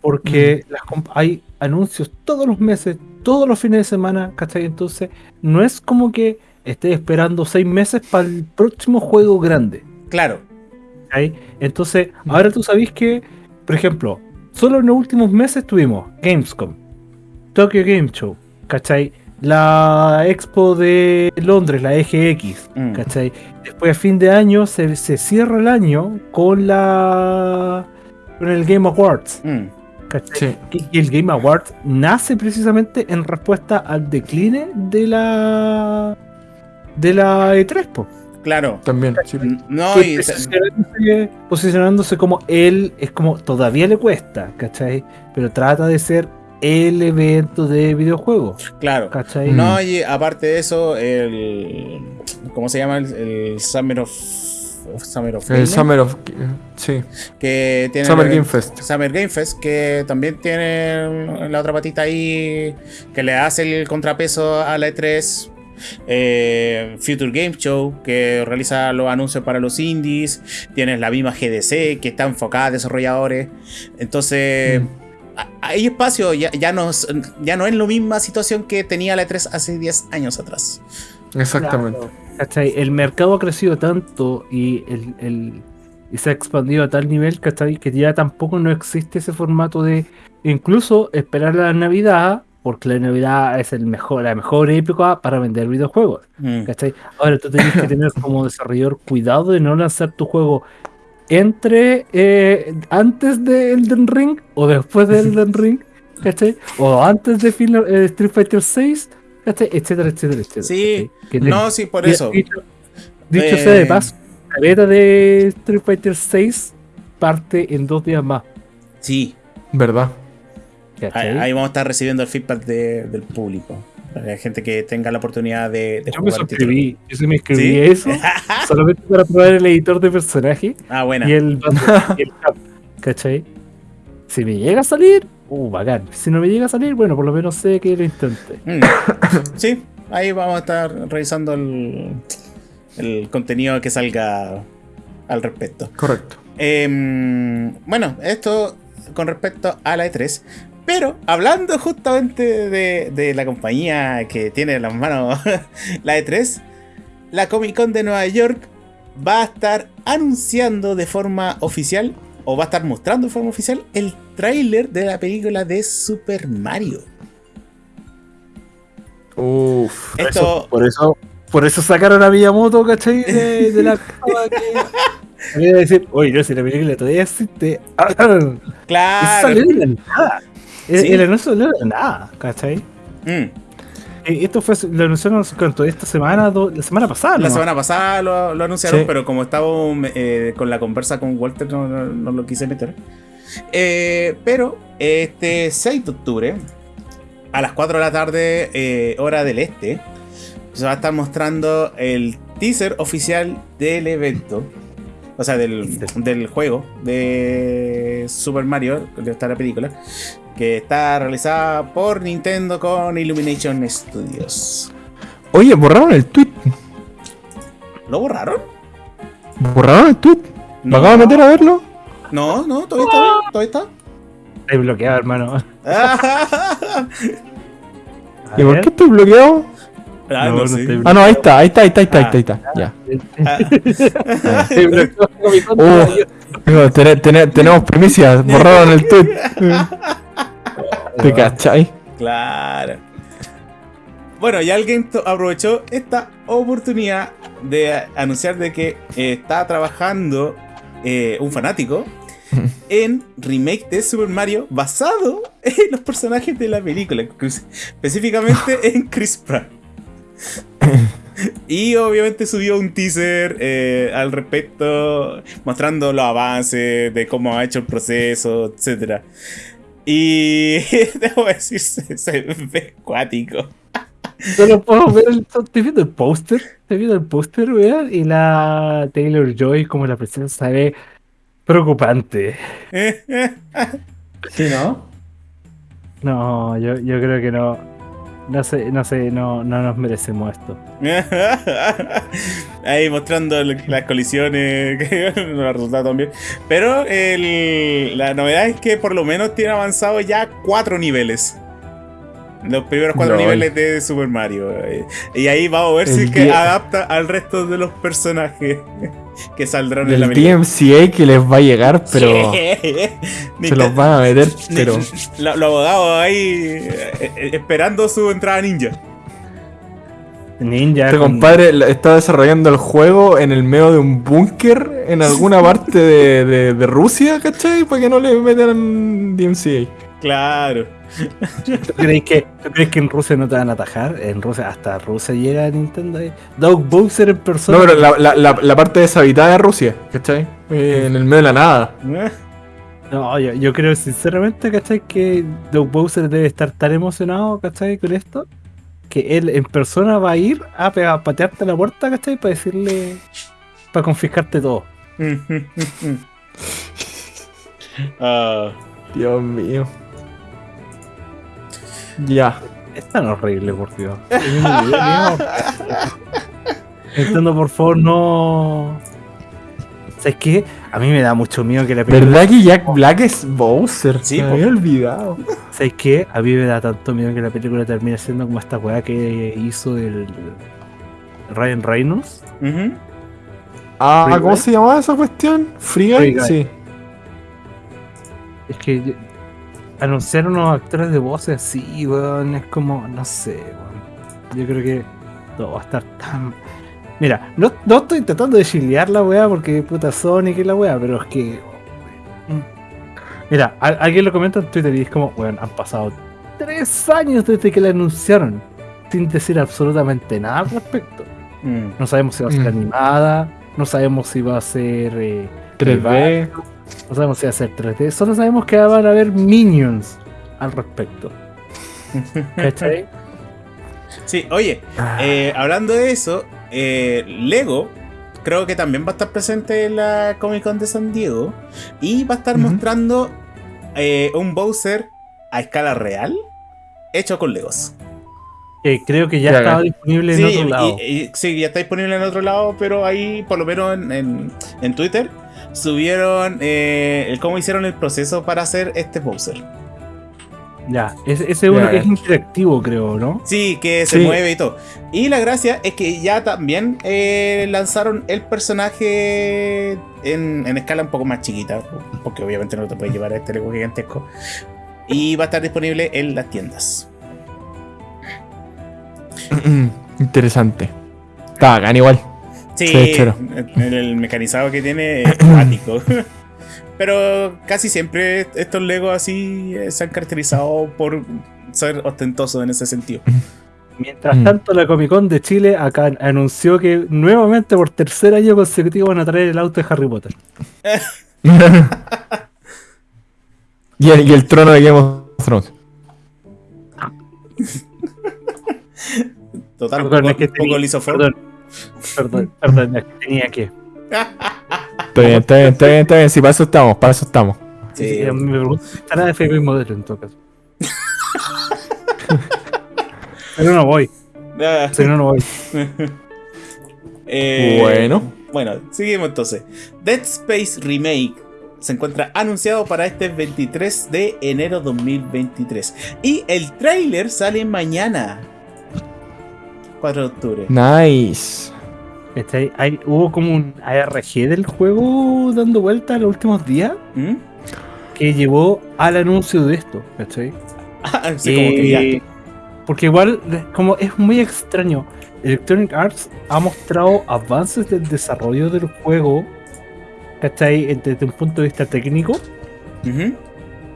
Porque mm. hay anuncios todos los meses, todos los fines de semana, ¿cachai? Entonces, no es como que esté esperando seis meses para el próximo juego grande. Claro. Entonces, ahora tú sabes que, por ejemplo, solo en los últimos meses tuvimos Gamescom, Tokyo Game Show, ¿cachai? la expo de Londres, la EGX, mm. ¿cachai? Después a fin de año se, cierra el año con la con el Game Awards. Mm. ¿cachai? Y el Game Awards nace precisamente en respuesta al decline de la de la E3, Claro. También. No, y... posicionándose, posicionándose, como él, es como todavía le cuesta, ¿cachai? Pero trata de ser el evento de videojuegos. Claro. ¿cachai? No, mm. y aparte de eso, el. ¿Cómo se llama? El, Summer of. Summer of El Summer of. Sí. Que tiene Summer Game Fest. Summer Game Fest, que también tiene la otra patita ahí. Que le hace el contrapeso a la E3. Eh, Future Game Show, que realiza los anuncios para los indies. Tienes la misma GDC, que está enfocada a desarrolladores. Entonces. Mm hay espacio, ya, ya, no, ya no es la misma situación que tenía la E3 hace 10 años atrás. Exactamente. El mercado ha crecido tanto y, el, se ha expandido a tal nivel que ya tampoco no existe ese formato de incluso esperar la Navidad, porque la Navidad es el mejor, la mejor época para vender videojuegos. Mm. Ahora tú tienes que tener como desarrollador cuidado de no lanzar tu juego entre eh, antes de Elden Ring o después de Elden Ring, ¿cachai? O antes de eh, Street Fighter 6, ¿cachai? Etcétera, etcétera, etcétera. Sí, no, sí, por eso. Dicho, sea de eh, paso, la beta de Street Fighter 6 parte en dos días más. Sí. ¿Verdad? Ahí, vamos a estar recibiendo el feedback del público. Hay gente que tenga la oportunidad de, de yo me suscribí, yo sí me inscribí eso solamente para probar el editor de personaje ah, bueno. y el, y el ¿cachai? Si me llega a salir, uh, bacán. Si no me llega a salir, bueno, por lo menos sé que lo intenté. Mm. Sí, ahí vamos a estar revisando el, el contenido que salga al respecto. Correcto. Em, bueno, esto con respecto a la E3. Pero hablando justamente de, la compañía que tiene en las manos la E3, la Comic Con de Nueva York va a estar anunciando de forma oficial, o va a estar mostrando de forma oficial, el tráiler de la película de Super Mario. Uf. Esto, eso, por eso, por eso sacaron a Miyamoto, ¿cachai? De, de la que. Había que decir, oye, no, si la película todavía existe. Eso claro. salió de la nada. El, Sí. el anuncio de la nada, ¿cachai? Mm. Eh, Esto fue, lo anunciaron cuánto, esta semana, do- la semana pasada, La ¿no? semana pasada lo, lo anunciaron, Sí. pero como estábamos eh, con la conversa con Walter, no, no- no lo quise meter. Eh, pero este 6 de octubre, a las 4 de la tarde, eh, hora del este, se va a estar mostrando el teaser oficial del evento. O sea, del, del juego de Super Mario, de esta la película, que está realizada por Nintendo con Illumination Studios. Oye, borraron el tweet. ¿Lo borraron? ¿Borraron el tweet? ¿Me acabo de meter a verlo? No, no, todavía está todavía está. Estoy bloqueado, hermano. ¿Y por qué estoy bloqueado? Ah, No, no, no sé. estoy- Ah, no, ahí está, ahí está, ahí está, ahí está, ahí está. Ya. Ah, tenemos primicias, borraron el tweet. ¿Te cachai? claro. Bueno, y alguien aprovechó esta oportunidad de anunciar de que eh, está trabajando eh, un fanático en remake de Super Mario basado en los personajes de la película, específicamente en Chris Pratt. Y obviamente subió un teaser eh, al respecto, mostrando los avances de cómo ha hecho el proceso, etc. Y debo decir, se, se ve cuático. Solo puedo ver el, estoy viendo el póster, estoy viendo el póster, weón, y la Taylor Joy como la presencia se ve preocupante. Sí, ¿no? No, yo, yo creo que no. No sé, no sé, no, no nos merecemos esto. Ahí mostrando las colisiones, que no ha resultado tan bien. Pero el- la novedad es que por lo menos tiene avanzado ya cuatro niveles. Los primeros cuatro Lol. niveles de Super Mario. eh. Y ahí vamos a ver si El es que adapta al resto de los personajes que saldrán en la película. DMCA que les va a llegar, pero se los van a meter, pero. Lo- abogados ahí eh, eh, esperando su entrada ninja. Ninja. Este con- compadre está desarrollando el juego en el medio de un búnker en alguna parte de, de- de Rusia, ¿cachai? Para que no le metan DMCA. Claro. ¿Tú crees, que, ¿Tú crees que en Rusia no te van a atajar? En Rusia, hasta Rusia llega a Nintendo. ahí. Doug Bowser en persona. No, pero la, la- la- la parte deshabitada de Rusia, ¿cachai? Eh, en el medio de la nada. No, yo, yo creo sinceramente, ¿cachai? Que Doug Bowser debe estar tan emocionado, ¿cachai? Con esto, que él en persona va a ir a patearte la puerta, ¿cachai? Para decirle, para confiscarte todo. Ah, Dios mío. Ya. Es tan horrible, por Dios. Nintendo, por favor, no... ¿Sabes qué? A mí me da mucho miedo que la película... ¿Verdad que Jack Black es Bowser? Sí, me había olvidado. ¿Sabes qué? A mí me da tanto miedo que la película termine siendo como esta weá que hizo el Ryan Reynolds. ujú. Ah, ¿cómo se llamaba esa cuestión? Free Free Guy, Guy. sí. Es que anunciaron unos actores de voces así, weón. Es como, no sé, weón. Yo creo que todo va a estar tan. Mira, no, no estoy tratando de chilear la weá porque puta Sonic y la weá, pero es que. Mira, alguien lo comenta en Twitter y es como, weón, han pasado tres años desde que la anunciaron sin decir absolutamente nada al respecto. Mm. No sabemos si va a ser Mm. animada, no sabemos si va a ser. eh, 3D. No sabemos si va a ser 3D, solo sabemos que van a haber minions al respecto. ¿Cachai? Sí, oye, eh, hablando de eso, eh, Lego creo que también va a estar presente en la Comic Con de San Diego y va a estar mostrando eh, un Bowser a escala real hecho con Legos. Creo que ya Ya, estaba disponible en Sí, otro y- lado. y- sí, ya está disponible en otro lado, pero ahí, por lo menos en, en- en Twitter, subieron eh, el cómo hicieron el proceso para hacer este Bowser. Ya, ese, ese es uno Ya, que ya. es interactivo, creo, ¿no? Sí, que se Sí. mueve y todo. Y la gracia es que ya también eh, lanzaron el personaje en, en escala un poco más chiquita, porque obviamente no te puedes llevar a este Lego gigantesco. Y va a estar disponible en las tiendas. Interesante. Está bacán igual. Sí, Sí, chero. el, el mecanizado que tiene es cuático. Pero casi siempre estos Legos así eh, se han caracterizado por ser ostentosos en ese sentido. Mientras Mm. tanto, la Comic Con de Chile acá anunció que nuevamente por tercer año consecutivo van a traer el auto de Harry Potter. y, el, y el trono de Game of Thrones. Total, un poco, es que un poco. Perdón, perdón, tenía que. Está bien, está bien, está bien, está bien. Sí, para eso estamos, para eso estamos. Sí. Eh, Me pregunto estará de FB modelo en todo caso. Pero no voy, Ah, si no, no voy. eh, Bueno. Bueno, seguimos entonces. Dead Space Remake se encuentra anunciado para este 23 de enero 2023. Y el tráiler sale mañana. 4 de octubre. Nice. Este, hay, hubo como un ARG del juego dando vuelta en los últimos días ¿Mm? que llevó al anuncio de esto, ¿cachai? Ah, sí, como que ya. Eh, Porque igual, como es muy extraño, Electronic Arts ha mostrado avances del desarrollo del juego, ¿cachai? Desde un punto de vista técnico,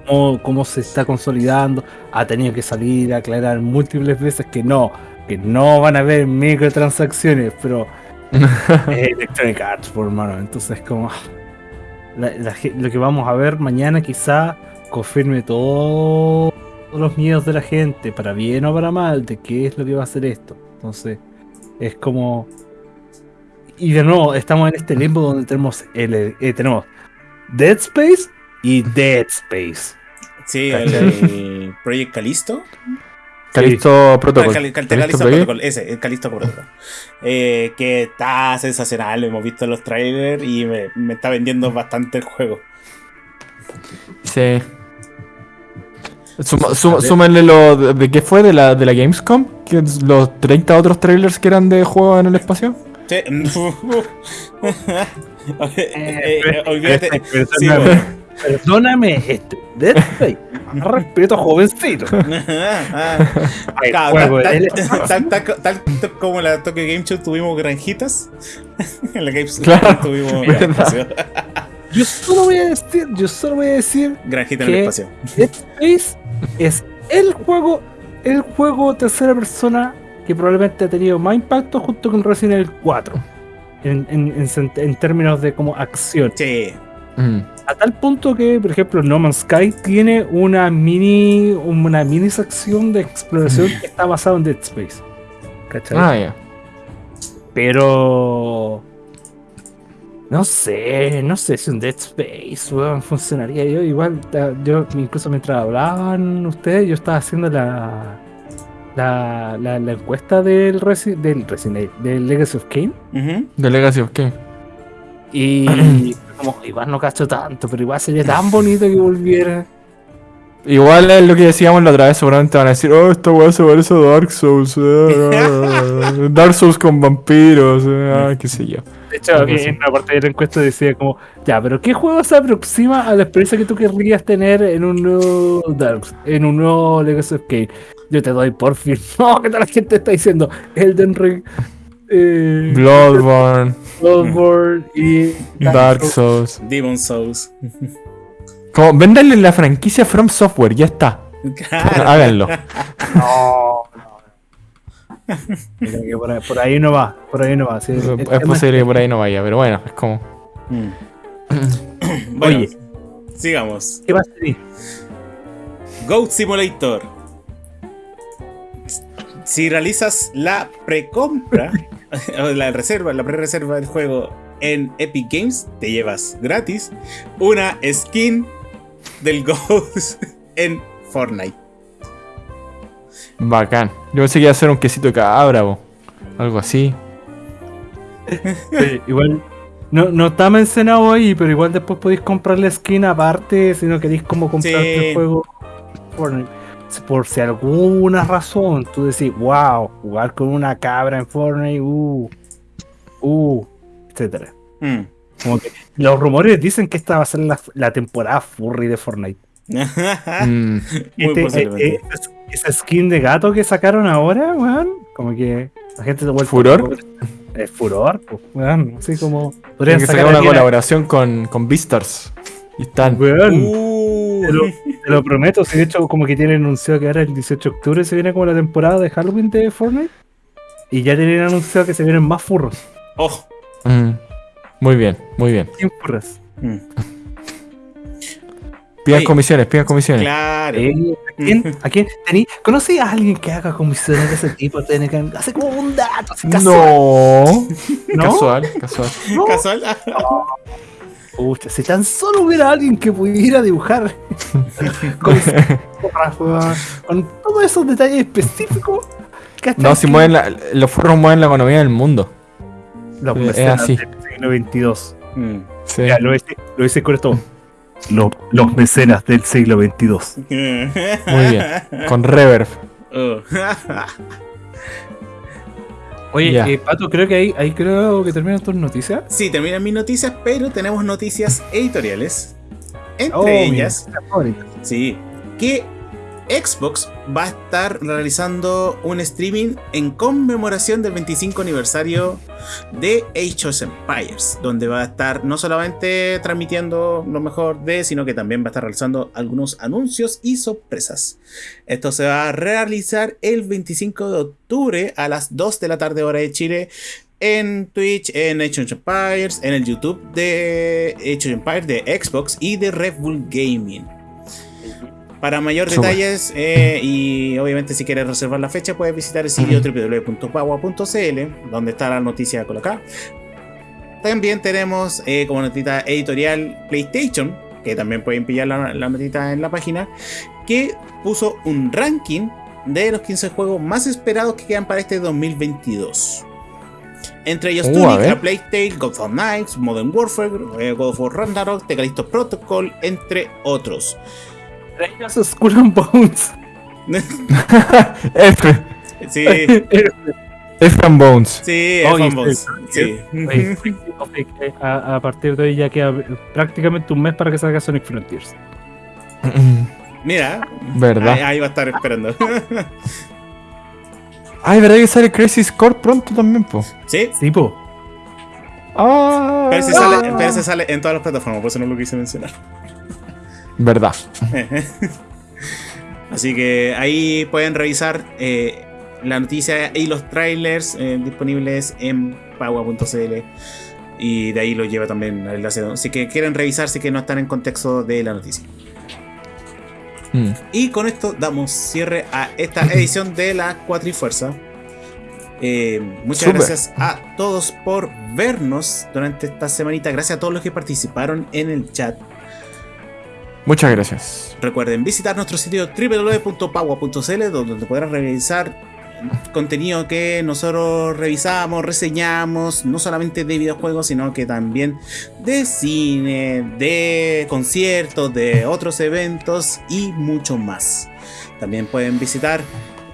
cómo, cómo se está consolidando, ha tenido que salir a aclarar múltiples veces que no, que no van a haber microtransacciones, pero es Electronic Arts, por hermano. Entonces, como la- la ge- lo que vamos a ver mañana, quizá confirme todos los miedos de la gente, para bien o para mal, de qué es lo que va a hacer esto. Entonces, es como. Y de nuevo, estamos en este limbo donde tenemos, el, eh, tenemos Dead Space y Dead Space. Sí, el, el Project Calisto. Calisto Ah, Protocol. Cal- Cal- Callisto Callisto Project. Protocol, ese, el Calisto Protocol. Eh, que está sensacional, lo hemos visto en los trailers y me, me está vendiendo bastante el juego. Sí. Suma- suma- súmenle lo de, de qué fue de la, de la Gamescom, que los 30 otros trailers que eran de juegos en el espacio. Sí. Eh, eh, olvídate. Perdóname, Sí, bueno. Perdóname, este Dead Space. Respeto, jovencito. Ay, claro, juego, tal- tal- tal- como en la Tokyo Game Show tuvimos granjitas, en la Games Claro, tuvimos espacio. Yo solo voy a decir, yo solo voy a decir, granjita en el espacio. Dead Space es el juego, el juego tercera persona que probablemente ha tenido más impacto junto con Resident Evil 4. En, en- en sen- en términos de como acción. Sí, Mm. A tal punto que, por ejemplo, No Man's Sky tiene una mini, una mini sección de exploración que está basada en Dead Space. ¿Cachai? Ah, ya. Pero. No sé, no sé si un Dead Space funcionaría. Yo igual, yo incluso mientras hablaban ustedes, yo estaba haciendo la la, la, la encuesta del, Resi- del Resident Evil, del Legacy of Kane. Ujú. The Legacy of Kane. Y como igual no cacho tanto, pero igual sería tan bonito que volviera. Igual es lo que decíamos la otra vez, seguramente van a decir, oh, esta weá se parece a Dark Souls. eh, Dark Souls con vampiros, eh, ah, qué sé yo. De hecho, así. en una parte de la encuesta decía como, ya, pero ¿qué juego se aproxima a la experiencia que tú querrías tener en un nuevo Dark, en un nuevo Legacy of Kain? Yo te doy por fin. No, que toda la gente está diciendo Elden Ring, eh, Bloodborne, Bloodborne y Dark Souls. Demon Souls. Como, véndanle la franquicia From Software, ya está. Claro. Háganlo. No, no. Mira que por, ahí, por ahí no va, por ahí no va. sí, Es posible que por ahí no vaya, pero bueno, es como. Mm. Bueno, Oye. sigamos. ¿Qué va a ser? Goat Simulator. Si realizas la precompra, la reserva, la pre-reserva del juego en Epic Games, te llevas gratis una skin del Ghost en Fortnite. Bacán. Yo pensé que iba a ser un quesito de cabra o algo así. Sí, igual no, no está mencionado ahí, pero igual después podéis comprar la skin aparte si no queréis como comprarte Sí. el juego. Fortnite. Por si alguna razón tú decís, wow, jugar con una cabra en Fortnite, uh, uh, etcétera. Mm. Como que los rumores dicen que esta va a ser la, la temporada furry de Fortnite. Mm, Muy Este, eh, eh, esa skin de gato que sacaron ahora, weón, como que la gente se vuelve ¿Furor? Es furor, pues, weón. Así como. Podrían que sacar una- colaboración con, con Beastars. Y están. Weón, Uh, te, lo, te lo prometo. Si de hecho, como que tienen anunciado que ahora el 18 de octubre se viene como la temporada de Halloween de Fortnite. Y ya tienen anunciado que se vienen más furros. oh. Mm. Muy bien, muy bien. Sin furros. Mm, Pidan comisiones, pidan comisiones. Claro. Eh, ¿A quién? ¿A quién? ¿Tení- ¿Conocí a alguien que haga comisiones de ese tipo? Tiene que- Hace como un dato. así casual, No. ¿No? Casual, casual. ¿no? Casual. Pucha, si tan solo hubiera alguien que pudiera dibujar con, con todos esos detalles específicos. No, si Que- mueven la, los furros mueven la economía del mundo. Los es mecenas así. del siglo XXII. Mm. Sí. Ya, lo hice, lo hice con esto. Lo- los mecenas del siglo XXII. Muy bien. Con reverb. Oh. Oye, Ya. eh, Pato, creo que ahí, ahí creo que terminan tus noticias. Sí, terminan mis noticias, pero tenemos noticias editoriales. Entre Oh, ellas, mira, sí, que Xbox va a estar realizando un streaming en conmemoración del 25 aniversario de Age of Empires, donde va a estar no solamente transmitiendo lo mejor de, sino que también va a estar realizando algunos anuncios y sorpresas. Esto se va a realizar el 25 de octubre a las 2 de la tarde hora de Chile en Twitch, en Age of Empires, en el YouTube de Age of Empires de Xbox y de Red Bull Gaming. Para mayor detalles eh, y obviamente si quieres reservar la fecha puedes visitar el sitio www.pagua.cl donde está la noticia colocada. También tenemos eh, como notita editorial PlayStation, que también pueden pillar la, la notita en la página, que puso un ranking de los 15 juegos más esperados que quedan para este 2022. Entre ellos Uh, Tunic, ver. A Plague Tale, Gods of Knights, Modern Warfare, eh, God of War Ragnarok, The Callisto Protocol, entre otros. Ellos Skull and Bones. F. Sí, F and Bones. sí, Oye, F-Bombs, sí, sí. Oye, eh, a, partir de hoy ya queda prácticamente un mes para que salga Sonic Frontiers. Mira, ¿Verdad? ahí, ahí va a estar esperando. Ay, ¿verdad que sale Crazy Score pronto también, po? sí, Tipo, Ah. pero ese sale, pero sale en todas las plataformas, por eso no lo quise mencionar. Verdad. Así que ahí pueden revisar eh, la noticia y los trailers eh, disponibles en pagua.cl. Y de ahí lo lleva también al enlace. Así que quieren revisar si que no están en contexto de la noticia. Mm. Y con esto damos cierre a esta edición de la Cuatrifuerza. Eh, muchas gracias a todos por vernos durante esta semanita. Gracias a todos los que participaron en el chat. Muchas gracias. Recuerden visitar nuestro sitio www.pagua.cl donde podrán revisar contenido que nosotros revisamos, reseñamos, no solamente de videojuegos, sino que también de cine, de conciertos, de otros eventos y mucho más. También pueden visitar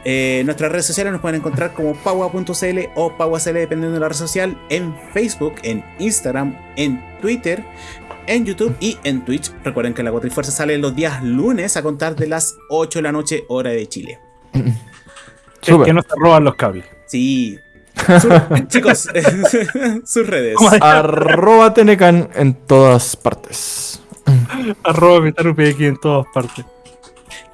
eh, nuestras redes sociales, nos pueden encontrar como pagua.cl o pagua.cl dependiendo de la red social, en Facebook, en Instagram, en Twitter en YouTube y en Twitch. Recuerden que la Cuatrifuerza sale los días lunes a contar de las 8 de la noche, hora de Chile. que, Súper. que no se roban los cables. Sí. Chicos, sus redes. ¿Cómo es? Arroba Tenecan en todas partes. Arroba MetaruPX en todas partes.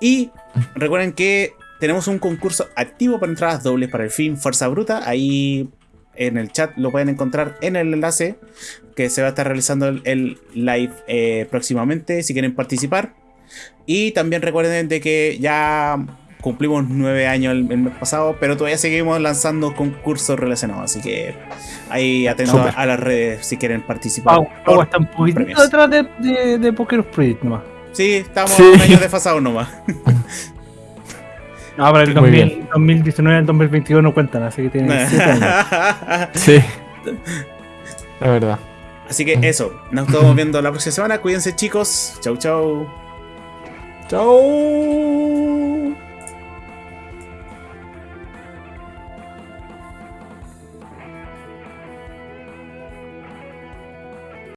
Y recuerden que tenemos un concurso activo para entradas dobles para el film Fuerza Bruta. Ahí en el chat lo pueden encontrar en el enlace que se va a estar realizando el, el live eh, próximamente si quieren participar. Y también recuerden de que ya cumplimos nueve años el, el mes pasado, pero todavía seguimos lanzando concursos relacionados. Así que ahí atentos a, las redes si quieren participar. Está un poquito detrás de, de, de Poker Spirit nomás. Sí, estamos Sí. un año desfasados nomás. No, pero el Muy 2000, 2019 y el 2022 no cuentan, así que tienen 7 años. Sí. La verdad. Así que eso, nos estamos viendo la próxima semana. Cuídense chicos. Chau chau. Chao.